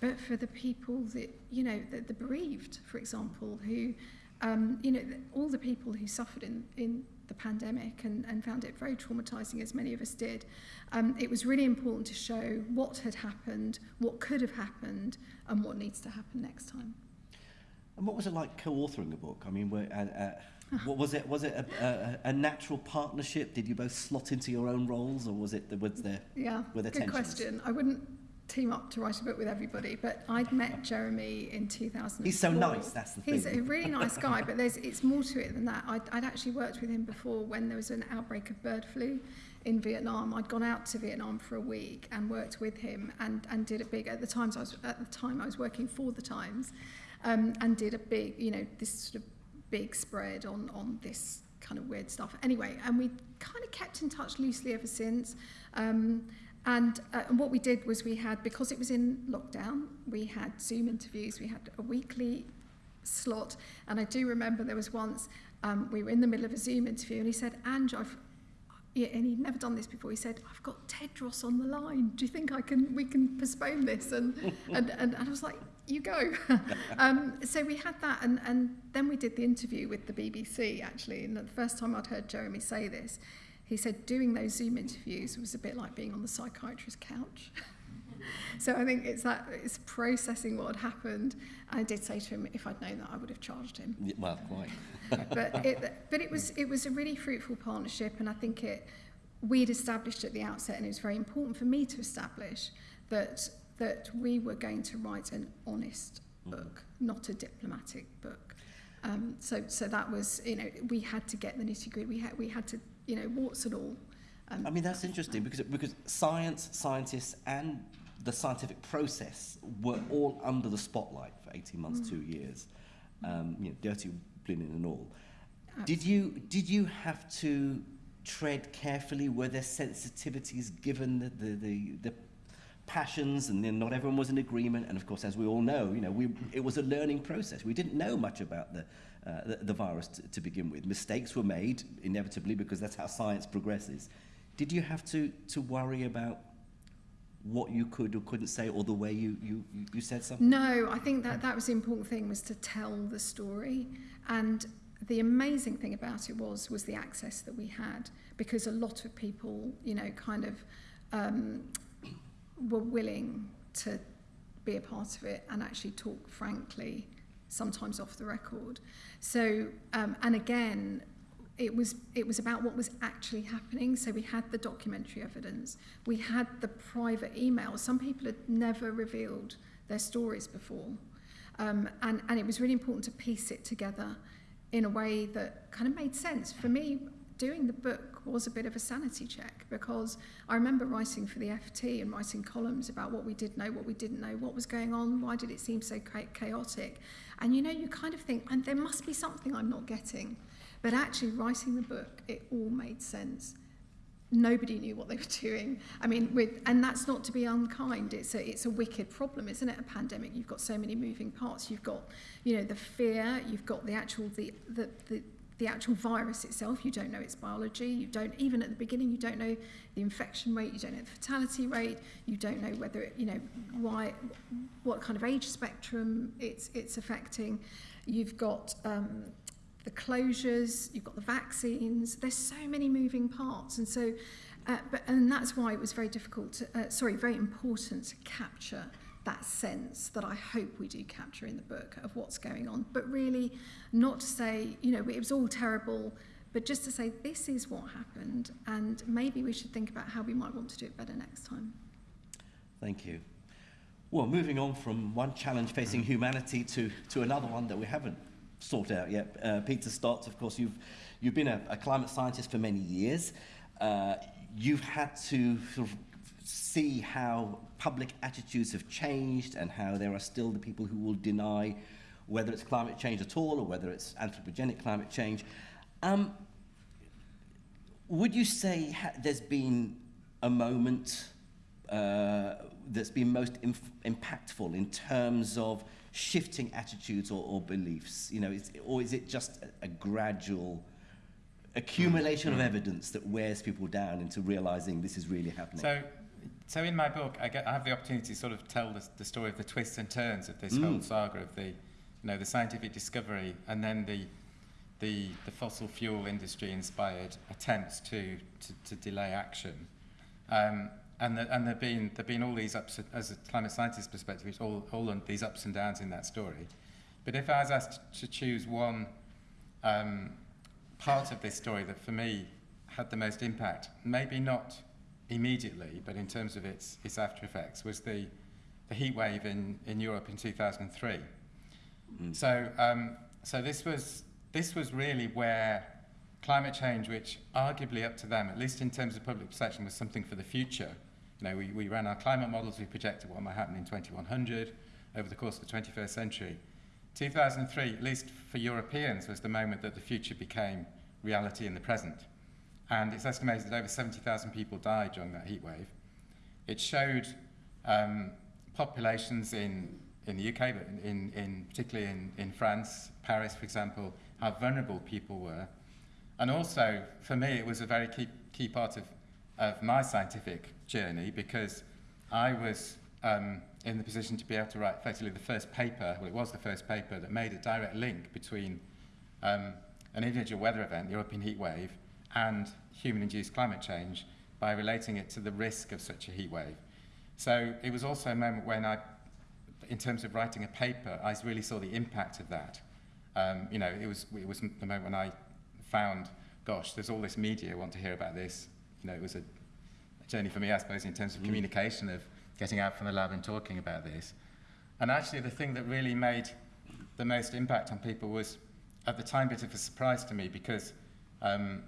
but for the people that, you know, the, the bereaved, for example, who, um, you know, all the people who suffered in, in the pandemic and, and found it very traumatizing, as many of us did. Um, it was really important to show what had happened, what could have happened, and what needs to happen next time. And what was it like co-authoring a book? I mean, were, uh, uh, what was it? Was it a, a, a natural partnership? Did you both slot into your own roles, or was it was there? Yeah, were there good tensions? question. I wouldn't team up to write a book with everybody, but I'd met Jeremy in 2004. He's so nice, that's the He's thing. a really nice guy, but there's it's more to it than that. I'd, I'd actually worked with him before when there was an outbreak of bird flu in Vietnam. I'd gone out to Vietnam for a week and worked with him and, and did a big at the times I was at the time I was working for the Times um, and did a big you know this sort of big spread on on this kind of weird stuff. Anyway, and we kind of kept in touch loosely ever since. Um, And, uh, what we did was we had, because it was in lockdown, we had Zoom interviews, we had a weekly slot. And I do remember there was once um, we were in the middle of a Zoom interview and he said, Ange, I've, and he'd never done this before. He said, I've got Tedros on the line. Do you think I can, we can postpone this? And, and, and, and I was like, you go. um, so we had that, and, and then we did the interview with the BBC, actually. And the first time I'd heard Jeremy say this, he said doing those Zoom interviews was a bit like being on the psychiatrist's couch. so I think it's that it's processing what had happened. I did say to him, if I'd known that, I would have charged him. Well, quite. but it, but it was it was a really fruitful partnership, and I think it we'd established at the outset, and it was very important for me to establish that that we were going to write an honest book, not a diplomatic book. Um, so so that was you know we had to get the nitty gritty. We had we had to you know warts and all. Um, I mean, that's interesting because, because science, scientists, and the scientific process were all under the spotlight for 18 months, Mm. two years, um, you know, dirty linen and all. Did you, did you have to tread carefully? Were there sensitivities given the, the, the, the passions and then not everyone was in agreement? And of course, as we all know, you know, we, it was a learning process. We didn't know much about the, uh, the, the virus to, begin with. Mistakes were made, inevitably, because that's how science progresses. Did you have to, to worry about what you could or couldn't say or the way you, you, you said something? No, I think that that was the important thing was to tell the story. And the amazing thing about it was was the access that we had because a lot of people, you know, kind of um, were willing to be a part of it and actually talk frankly, sometimes off the record. So, um, and again, it was it was about what was actually happening. So we had the documentary evidence, we had the private emails. Some people had never revealed their stories before, um, and and it was really important to piece it together in a way that kind of made sense for me. Doing the book was a bit of a sanity check because I remember writing for the FT and writing columns about what we did know, what we didn't know, what was going on, why did it seem so chaotic, And you know, you kind of think, and there must be something I'm not getting. But actually, writing the book, it all made sense. Nobody knew what they were doing. I mean, with, and that's not to be unkind. It's a, it's a wicked problem, isn't it? A pandemic. You've got so many moving parts. You've got, you know, the fear. You've got the actual the the, the the actual virus itself, you don't know its biology, you don't, even at the beginning, you don't know the infection rate, you don't know the fatality rate, you don't know whether, it, you know, why, what kind of age spectrum it's, it's affecting. You've got um, the closures, you've got the vaccines, there's so many moving parts. And so, uh, but, and that's why it was very difficult, to, uh, sorry, very important to capture that sense that I hope we do capture in the book of what's going on. But really, not to say you know it was all terrible, but just to say this is what happened, and maybe we should think about how we might want to do it better next time. Thank you. Well, moving on from one challenge facing humanity to, to another one that we haven't sort out yet. Uh, Peter Stott, of course, you've, you've been a, a climate scientist for many years. Uh, you've had to sort of see how public attitudes have changed and how there are still the people who will deny whether it's climate change at all or whether it's anthropogenic climate change. Um, would you say ha- there's been a moment uh, that's been most impactful in terms of shifting attitudes or, or beliefs? You know, is, or is it just a, a gradual accumulation of evidence that wears people down into realizing this is really happening? So, so in my book, I, get, I have the opportunity to sort of tell the, the story of the twists and turns of this mm. whole saga of the, you know, the scientific discovery and then the, the, the fossil fuel industry inspired attempts to, to, to delay action. Um, and the, and there've been there've been all these ups as a climate scientist perspective, it's all all these ups and downs in that story. But if I was asked to choose one um, part of this story that for me had the most impact, maybe not immediately, but in terms of its its after effects, was the the heat wave in, in Europe in 2003. Mm. So um, so this was this was really where climate change, which arguably up to them, at least in terms of public perception, was something for the future, You know, we, we ran our climate models, we projected what might happen in 2100 over the course of the 21st century. 2003, at least for Europeans, was the moment that the future became reality in the present. And it's estimated that over 70,000 people died during that heat wave. It showed um, populations in, in the UK, but in, in, particularly in, in France, Paris, for example, how vulnerable people were. And also, for me, it was a very key, key part of of my scientific journey because I was um, in the position to be able to write effectively the first paper, well, it was the first paper that made a direct link between um, an individual weather event, the European heat wave, and human-induced climate change by relating it to the risk of such a heat wave. So it was also a moment when I, in terms of writing a paper, I really saw the impact of that. Um, you know, it was, it was the moment when I found, gosh, there's all this media want to hear about this, you know, it was a, a journey for me, I suppose, in terms of mm. communication, of getting out from the lab and talking about this. And actually, the thing that really made the most impact on people was, at the time, a bit of a surprise to me because, um,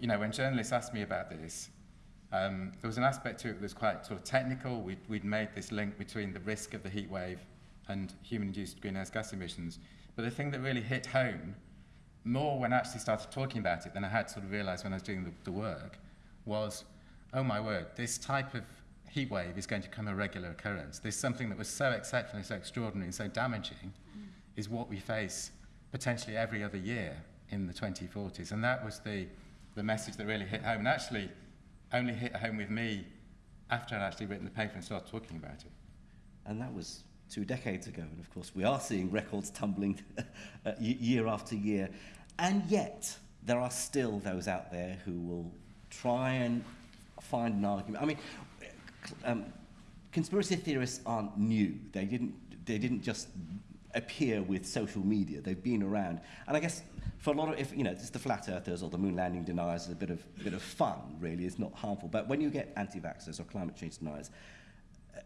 you know, when journalists asked me about this, um, there was an aspect to it that was quite sort of technical. We'd, we'd made this link between the risk of the heat wave and human-induced greenhouse gas emissions. But the thing that really hit home more when I actually started talking about it than I had sort of realized when I was doing the, the work was, oh my word, this type of heat wave is going to become a regular occurrence. This something that was so exceptional, so extraordinary, and so damaging is what we face potentially every other year in the 2040s. And that was the, the message that really hit home, and actually only hit home with me after I'd actually written the paper and started talking about it. And that was two decades ago. And of course, we are seeing records tumbling uh, year after year. And yet, there are still those out there who will try and find an argument. I mean, um, conspiracy theorists aren't new. They didn't, they didn't just appear with social media. They've been around. And I guess for a lot of, if, you know, just the flat earthers or the moon landing deniers is a bit of, bit of fun, really. It's not harmful. But when you get anti-vaxxers or climate change deniers, uh,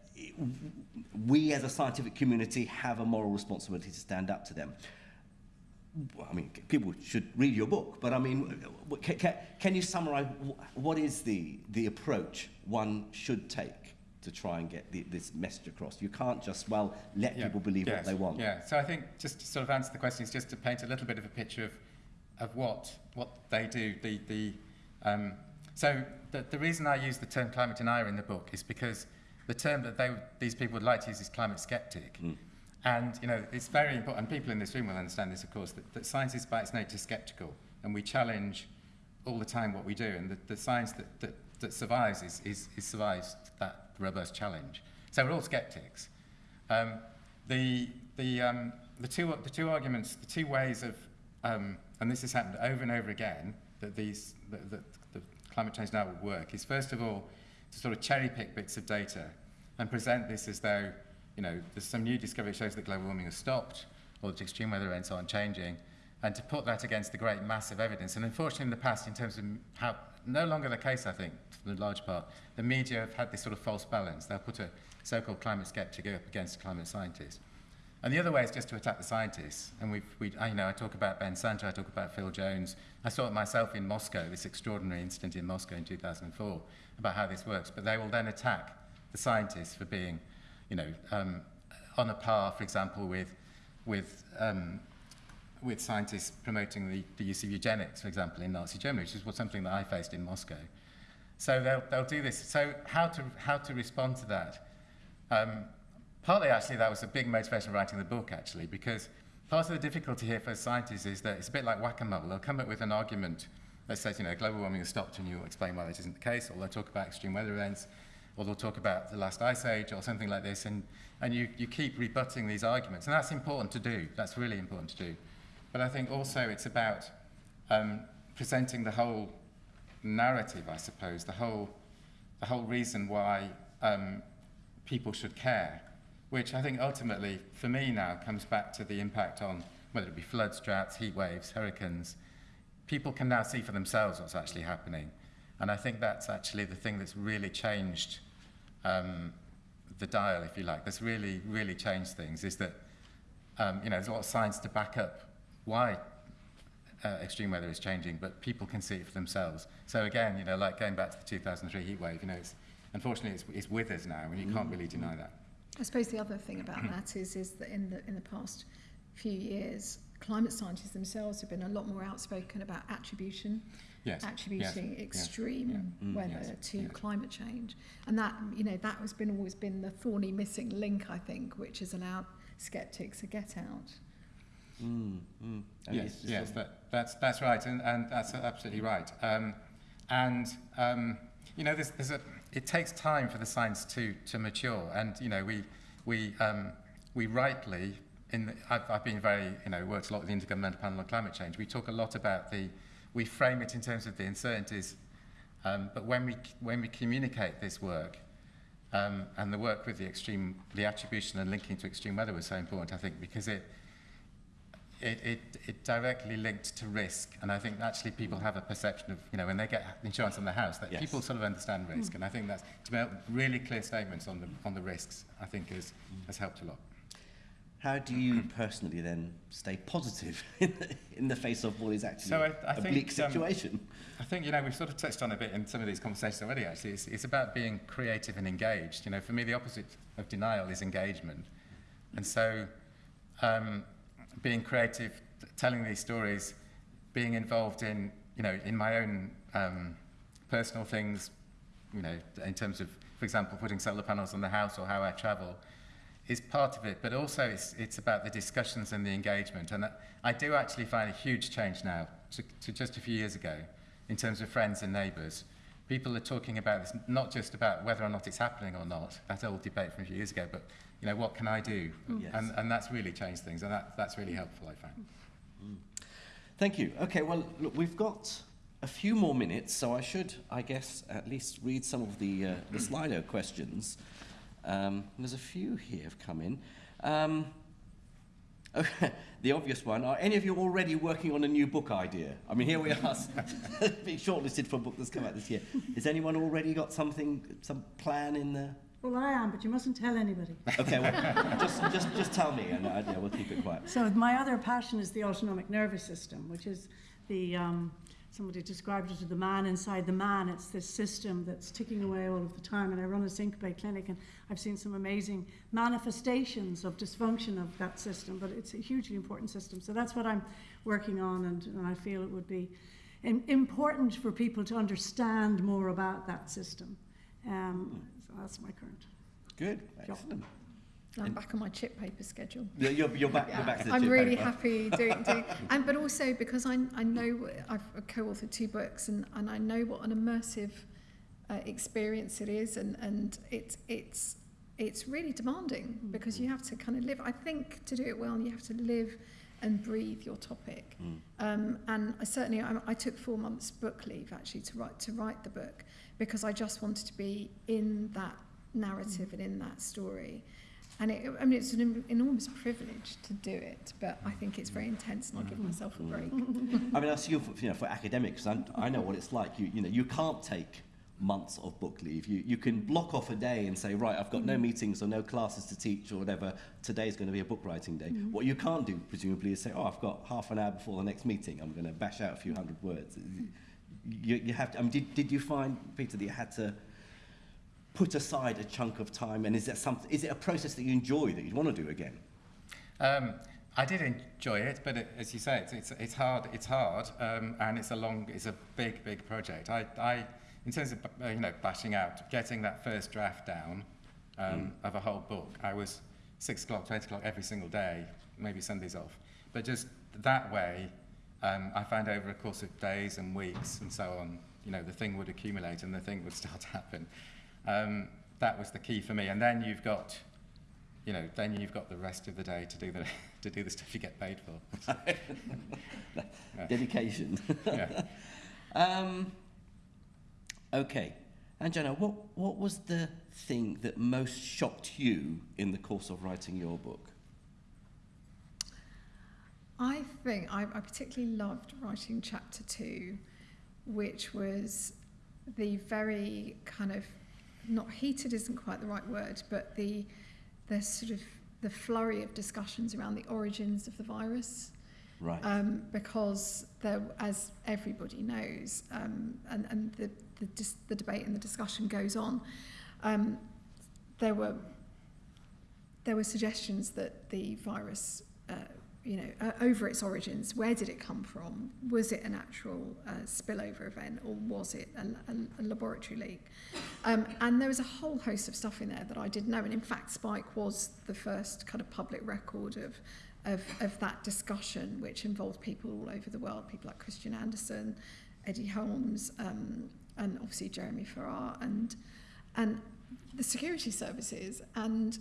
we as a scientific community have a moral responsibility to stand up to them. I mean, people should read your book, but I mean, can, can, you summarize what is the, the approach one should take to try and get the, this message across? You can't just, well, let Yeah, people believe what they want. Yeah, so I think just to sort of answer the question is just to paint a little bit of a picture of, of what, what they do. The, the, um, so the, the reason I use the term climate denier in the book is because the term that they, these people would like to use is climate skeptic. Mm. And, you know, it's very important, and people in this room will understand this, of course, that, that science is by its nature skeptical, and we challenge all the time what we do, and the, the science that, that, that survives is, is, is survives that robust challenge. So we're all skeptics. Um, the, the, um, the, two, the two arguments, the two ways of, um, and this has happened over and over again, that these, that, that the climate change now will work, is first of all to sort of cherry pick bits of data and present this as though, you know, there's some new discovery that shows that global warming has stopped or that extreme weather events aren't changing, and to put that against the great massive evidence. And unfortunately, in the past, in terms of how, no longer the case, I think, for the large part, the media have had this sort of false balance. They'll put a so-called climate skeptic up against a climate scientist. And the other way is just to attack the scientists. And we've, we, I, you know, I talk about Ben Santer, I talk about Phil Jones. I saw it myself in Moscow, this extraordinary incident in Moscow in 2004, about how this works. But they will then attack the scientists for being, you know, um, on a par, for example, with, with, um, with scientists promoting the, the use of eugenics, for example, in Nazi Germany, which is what, something that I faced in Moscow. So they'll, they'll do this. So how to, how to respond to that? Um, partly, actually, that was a big motivation writing the book, actually, because part of the difficulty here for scientists is that it's a bit like whack-a-mole. They'll come up with an argument that says, you know, global warming has stopped, and you'll explain why that isn't the case, or they'll talk about extreme weather events, or they'll talk about the last ice age, or something like this, and, and you, you keep rebutting these arguments. And that's important to do. That's really important to do. But I think also it's about um, presenting the whole narrative, I suppose, the whole, the whole reason why um, people should care, which I think ultimately, for me now, comes back to the impact on whether it be floods, droughts, heat waves, hurricanes. People can now see for themselves what's actually happening. And I think that's actually the thing that's really changed um, the dial, if you like, that's really, really changed things, is that, um, you know, there's a lot of science to back up why uh, extreme weather is changing, but people can see it for themselves. So again, you know, like going back to the 2003 heat wave, you know, it's, unfortunately it's, it's with us now, and you can't really deny that. I suppose the other thing about that is, is that in the, in the past few years, climate scientists themselves have been a lot more outspoken about attribution, Yes. attributing yes, extreme Yeah. Mm, weather yes, to yeah. climate change. And that, you know, that has been always been the thorny missing link, I think, which has allowed skeptics to get out. Mm, mm. Yes, yes, that, that's, that's right, and, and that's absolutely right. Um, and, um, you know, there's, there's a, it takes time for the science to, to mature, and, you know, we, we, um, we rightly, in the, I've, I've been very, you know, worked a lot with the Intergovernmental Panel on Climate Change, we talk a lot about the, we frame it in terms of the uncertainties, um, but when we, when we communicate this work, um, and the work with the extreme, the attribution and linking to extreme weather was so important, I think, because it, it, it, it directly linked to risk. And I think actually people have a perception of, you know, when they get insurance on their house, that Yes. people sort of understand risk. And I think that's, to make really clear statements on the, on the risks, I think has, has helped a lot. How do you personally then stay positive in the, in the face of what is actually So I- I a think, bleak um, situation? I think, you know, we've sort of touched on a bit in some of these conversations already, actually. It's, it's about being creative and engaged. You know, for me, the opposite of denial is engagement. And so, um, being creative, telling these stories, being involved in, you know, in my own um, personal things, you know, in terms of, for example, putting solar panels on the house or how I travel, is part of it. But also, it's, it's about the discussions and the engagement. And I do actually find a huge change now to, to just a few years ago in terms of friends and neighbours people are talking about this not just about whether or not it's happening or not, that old debate from a few years ago, but you know, what can I do? Yes. And, and that's really changed things, and that, that's really helpful, I find. Thank you. Okay, well, look, we've got a few more minutes, so I should, I guess, at least read some of the, uh, the Slido questions. Um, there's a few here have come in. Um, okay, the obvious one, are any of you already working on a new book idea? I mean, here we are, being shortlisted for a book that's come out this year. Has anyone already got something, some plan in there? Well, I am, but you mustn't tell anybody. Okay, well, just, just, just tell me, and uh, yeah, we'll keep it quiet. So my other passion is the autonomic nervous system, which is the, um, somebody described it as the man inside the man. It's this system that's ticking away all of the time. And I run a syncope clinic, and I've seen some amazing manifestations of dysfunction of that system, but it's a hugely important system. So that's what I'm working on, and, and I feel it would be important for people to understand more about that system. Um, that's my current. Good, job. excellent. I'm back on my chip paper schedule. Yeah, you're, you're back. yeah. You're back to the I'm chip really paper. happy doing, doing, and but also because I I know I've co-authored two books and and I know what an immersive uh, experience it is and and it's it's it's really demanding because mm-hmm. you have to kind of live. I think to do it well, you have to live and breathe your topic Mm. um, and I certainly I, I took four months book leave actually to write to write the book because I just wanted to be in that narrative and in that story and it, I mean, it's an em- enormous privilege to do it, but I think it's very intense and I give myself a break. I mean, I see you for, you know, for academics, I, I know what it's like. You, you know, you can't take months of book leave. You, you can block off a day and say, right, I've got no meetings or no classes to teach or whatever. Today's going to be a book writing day. What you can't do, presumably, is say, oh, I've got half an hour before the next meeting. I'm going to bash out a few hundred words. You, you have to, I mean, did, did you find, Peter, that you had to put aside a chunk of time? And is, that something, is it a process that you enjoy that you'd want to do again? Um, I did enjoy it, but it, as you say, it's, it's, it's hard. It's hard, um, and it's a long, it's a big, big project. I, I in terms of uh, you know bashing out, getting that first draft down um, of a whole book, I was six o'clock, eight o'clock every single day, maybe Sundays off. But just that way, um, I found over a course of days and weeks and so on, you know, the thing would accumulate and the thing would start to happen. Um, that was the key for me. And then you've got, you know, then you've got the rest of the day to do the to do the stuff you get paid for. Yeah. Dedication. yeah. Um, okay. And Jenna, what, what was the thing that most shocked you in the course of writing your book? I think I, I particularly loved writing chapter two, which was the very kind of not heated isn't quite the right word, but the the sort of the flurry of discussions around the origins of the virus. Right. um, because there, as everybody knows, um, and, and the, the, dis- the debate and the discussion goes on, um, there were there were suggestions that the virus, uh, you know, uh, over its origins, where did it come from? Was it a natural uh, spillover event, or was it a, a, a laboratory leak? Um, and there was a whole host of stuff in there that I didn't know. And in fact, Spike was the first kind of public record of of, of that discussion, which involved people all over the world, people like Christian Anderson, Eddie Holmes, um, and obviously Jeremy Farrar, and, and the security services. And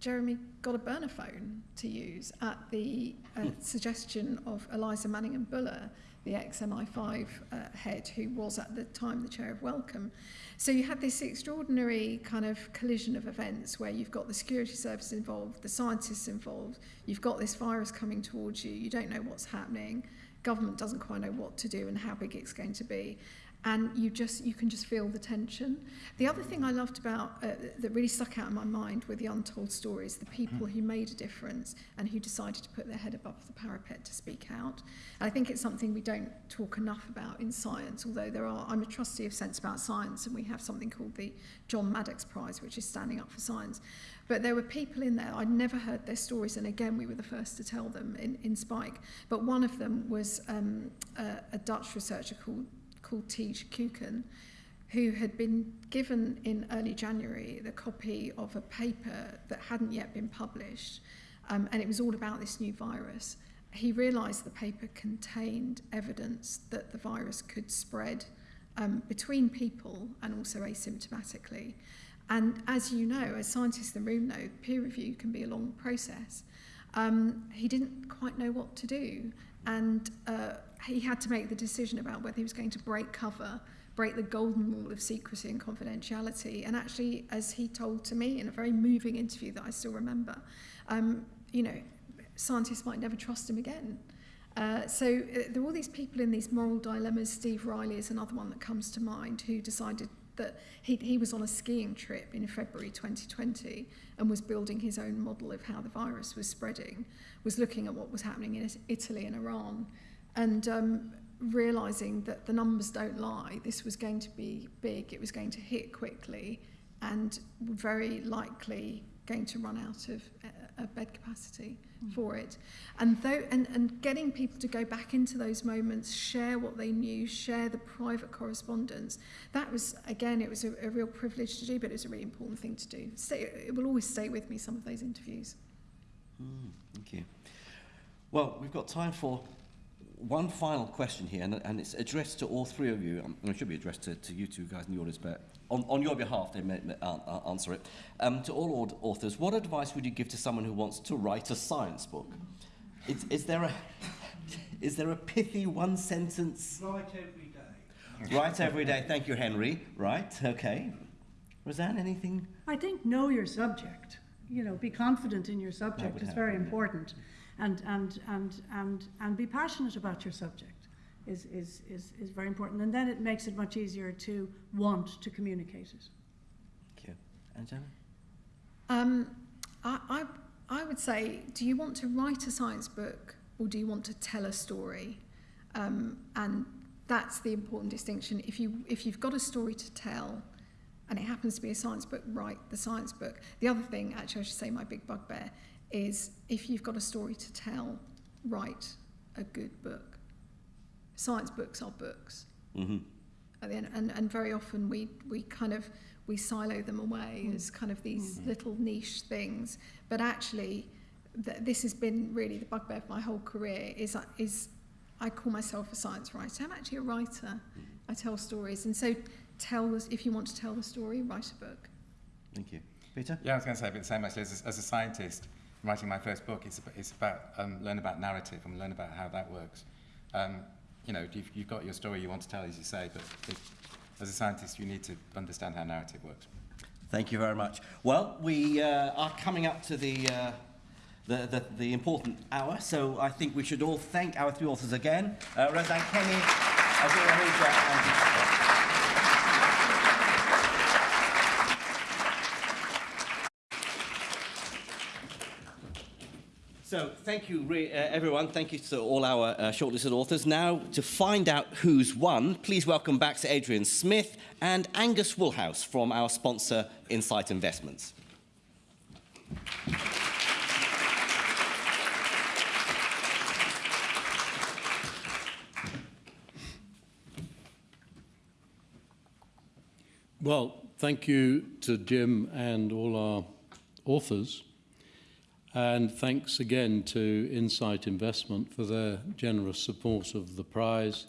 Jeremy got a burner phone to use at the uh, hmm. suggestion of Eliza Manningham Buller, the XMI5 uh, head, who was at the time the chair of Welcome. So you had this extraordinary kind of collision of events where you've got the security service involved, the scientists involved, you've got this virus coming towards you, you don't know what's happening, government doesn't quite know what to do and how big it's going to be and you just you can just feel the tension. The other thing I loved about uh, that really stuck out in my mind were the untold stories, the people hmm. who made a difference and who decided to put their head above the parapet to speak out. And I think it's something we don't talk enough about in science, although there are I'm a trustee of Sense About Science and we have something called the John Maddox Prize, which is standing up for science. But there were people in there, I'd never heard their stories, and again, we were the first to tell them in, in Spike. But one of them was um, a, a Dutch researcher called called Thijs Kuiken, who had been given in early January the copy of a paper that hadn't yet been published, um, and it was all about this new virus. He realised the paper contained evidence that the virus could spread um, between people and also asymptomatically. And as you know, as scientists in the room know, peer review can be a long process. Um, he didn't quite know what to do, and uh, he had to make the decision about whether he was going to break cover, break the golden rule of secrecy and confidentiality. And actually, as he told to me in a very moving interview that I still remember, um, you know, scientists might never trust him again. Uh, so uh, there are all these people in these moral dilemmas. Steve Riley is another one that comes to mind who decided that he, he was on a skiing trip in February 2020 and was building his own model of how the virus was spreading, was looking at what was happening in Italy and Iran, and um, realizing that the numbers don't lie. This was going to be big, it was going to hit quickly, and very likely going to run out of uh, uh, bed capacity for it. And, though, and, and getting people to go back into those moments, share what they knew, share the private correspondence, that was, again, it was a, a real privilege to do, but it was a really important thing to do. Stay, it will always stay with me, some of those interviews. Mm, thank you. Well, we've got time for one final question here, and, and it's addressed to all three of you. Um, it should be addressed to, to you two guys in the audience, but on, on your behalf, they may, may uh, uh, answer it. Um, to all authors, what advice would you give to someone who wants to write a science book? Is, is there a is there a pithy one sentence? Write every day. Write every day. Thank you, Henry. Right. Okay. Rose Anne, anything? I think know your subject. You know, be confident in your subject would is help, very yeah. important, and and and and and be passionate about your subject is is is is very important, and then it makes it much easier to want to communicate it. Thank you. Anjana? Um, I, I, I would say, do you want to write a science book or do you want to tell a story? Um, and that's the important distinction. If, you, if you've got a story to tell and it happens to be a science book, write the science book. The other thing, actually, I should say, my big bugbear, is if you've got a story to tell, write a good book. Science books are books. Mm-hmm. at the end, and, and very often we, we kind of we silo them away mm. as kind of these mm. little niche things but actually th- this has been really the bugbear of my whole career is is I call myself a science writer I'm actually a writer mm-hmm. I tell stories and so tell us if you want to tell the story write a book Thank you. Peter? Yeah, I was going to say a bit the same actually. As a, as a scientist, writing my first book, it's about, it's about um, learn about narrative and learn about how that works. Um, you know, you've, you've got your story you want to tell, as you say, but it, as a scientist, you need to understand how narrative works. Thank you very much. Well, we uh, are coming up to the, uh, the, the, the important hour, so I think we should all thank our three authors again, uh, Kenny, Anjana Ahuja, and Peter Stott. So thank you, uh, everyone. Thank you to all our uh, shortlisted authors. Now, to find out who's won, please welcome back to Adrian Smith and Angus Woolhouse from our sponsor, Insight Investments. Well, thank you to Jim and all our authors. And thanks again to Insight Investment for their generous support of the prize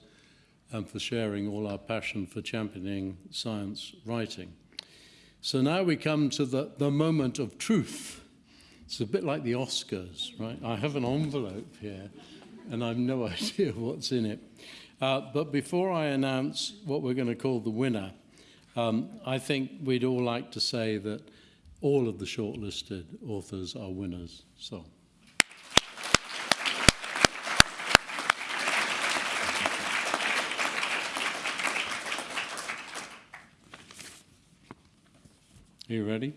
and for sharing all our passion for championing science writing. So now we come to the, the moment of truth. It's a bit like the Oscars, right? I have an envelope here and I've no idea what's in it. Uh, but before I announce what we're going to call the winner, um, I think we'd all like to say that all of the shortlisted authors are winners. So. Are you ready?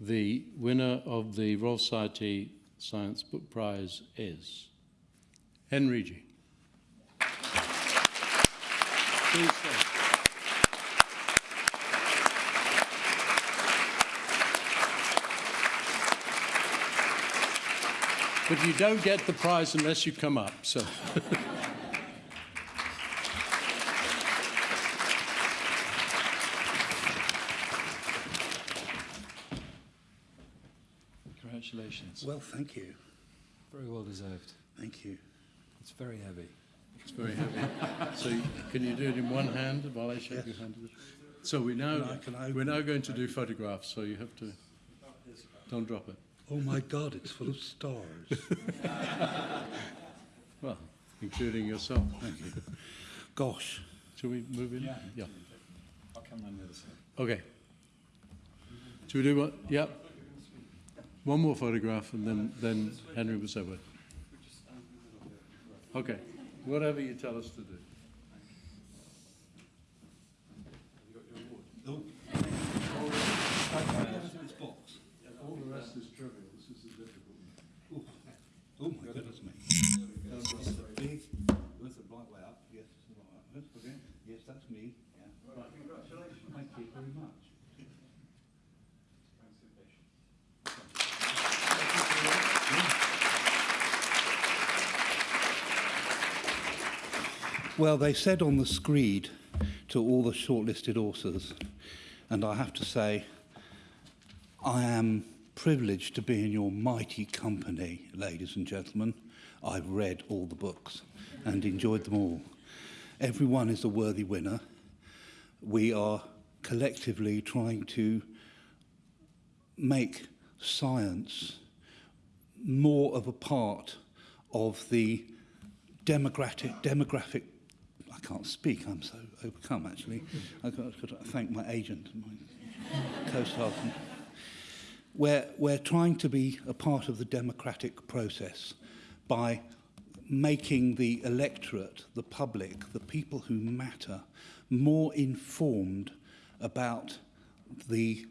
The winner of the Royal Society Science Book Prize is Henry Gee Please stay. But you don't get the prize unless you come up, so. Congratulations. Well, thank you. Very well deserved. Thank you. It's very heavy. It's very heavy. So can you do it in one hand while I shake your hand? So we now, Can I- can I we're now going to do photographs, so you have to, don't drop it. Oh my God, it's full of stars. Well, including yourself. Thank you. Gosh. Shall we move in? Yeah. I'll come on the other side. Okay. Should we do what? Yeah. One more photograph and then, then Henry will say what. Okay. Whatever you tell us to do. All the rest is trivial. This is the difficult one. Oh my goodness me. That's a big, that's a right way up. Yes, it's the right way up. That's okay. Yes, me. Yeah. Right, congratulations. Thank you very much. Well, they said on the screed to all the shortlisted authors, and I have to say, I am privileged to be in your mighty company, ladies and gentlemen. I've read all the books and enjoyed them all. Everyone is a worthy winner. We are collectively trying to make science more of a part of the demographic demographic I can't speak I'm so overcome actually I've got, I've got to thank my agent and my co-sergeant we're, we're trying to be a part of the democratic process by making the electorate, the public, the people who matter, more informed about the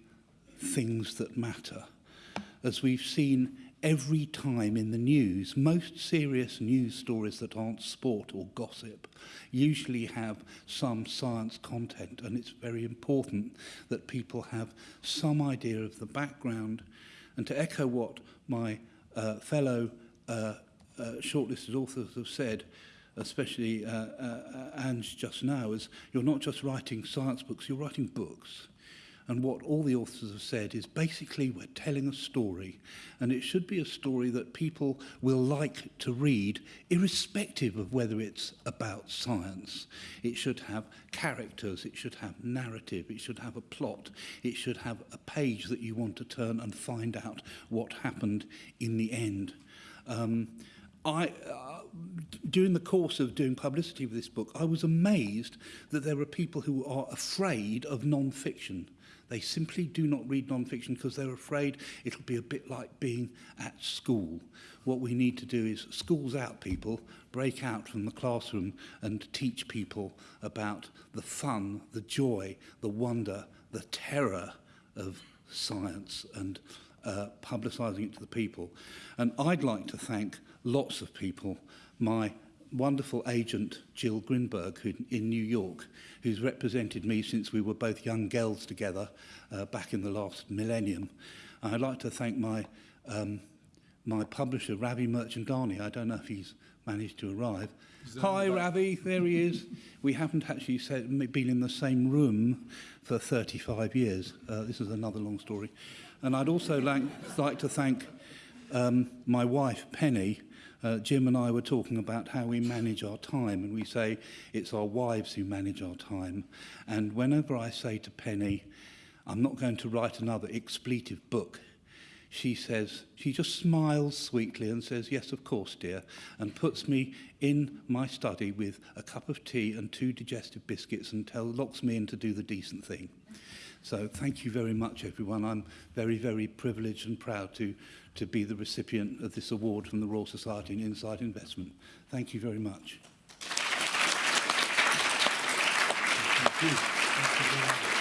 things that matter. As we've seen every time in the news, most serious news stories that aren't sport or gossip usually have some science content, and it's very important that people have some idea of the background. And to echo what my uh, fellow uh, Uh, shortlisted authors have said, especially uh, uh, Ange just now, is you're not just writing science books, you're writing books. And what all the authors have said is basically we're telling a story, and it should be a story that people will like to read, irrespective of whether it's about science. It should have characters, it should have narrative, it should have a plot, it should have a page that you want to turn and find out what happened in the end. Um, I, uh, during the course of doing publicity for this book, I was amazed that there are people who are afraid of non-fiction. They simply do not read non-fiction because they're afraid it'll be a bit like being at school. What we need to do is schools out people, break out from the classroom and teach people about the fun, the joy, the wonder, the terror of science and uh, publicising it to the people. And I'd like to thank lots of people. My wonderful agent, Jill Grinberg, who, in New York, who's represented me since we were both young girls together uh, back in the last millennium. And I'd like to thank my, um, my publisher, Ravi Merchandani. I don't know if he's managed to arrive. Hi, that? Ravi, there he is. we haven't actually said, been in the same room for 35 years. Uh, this is another long story. And I'd also like, like to thank um, my wife, Penny, uh, Jim and I were talking about how we manage our time, and we say it's our wives who manage our time. And whenever I say to Penny, I'm not going to write another expletive book, she says, she just smiles sweetly and says, yes, of course, dear, and puts me in my study with a cup of tea and two digestive biscuits and tell, locks me in to do the decent thing. So thank you very much, everyone. I'm very, very privileged and proud to to be the recipient of this award from the Royal Society in Insight Investment. Thank you very much. Thank you. Thank you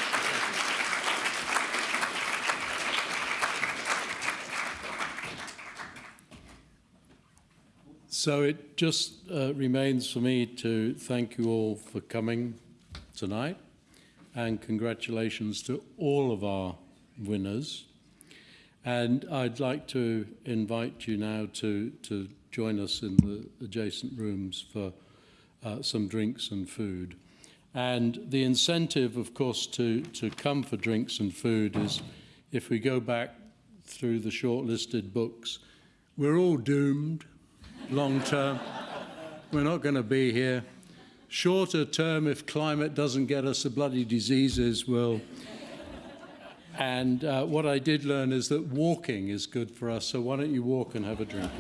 So it just uh, remains for me to thank you all for coming tonight and congratulations to all of our winners. And I'd like to invite you now to, to join us in the adjacent rooms for uh, some drinks and food. And the incentive, of course, to, to come for drinks and food is if we go back through the shortlisted books, we're all doomed long term. we're not going to be here. Shorter term, if climate doesn't get us the bloody diseases, we'll. And uh, what I did learn is that walking is good for us, so why don't you walk and have a drink?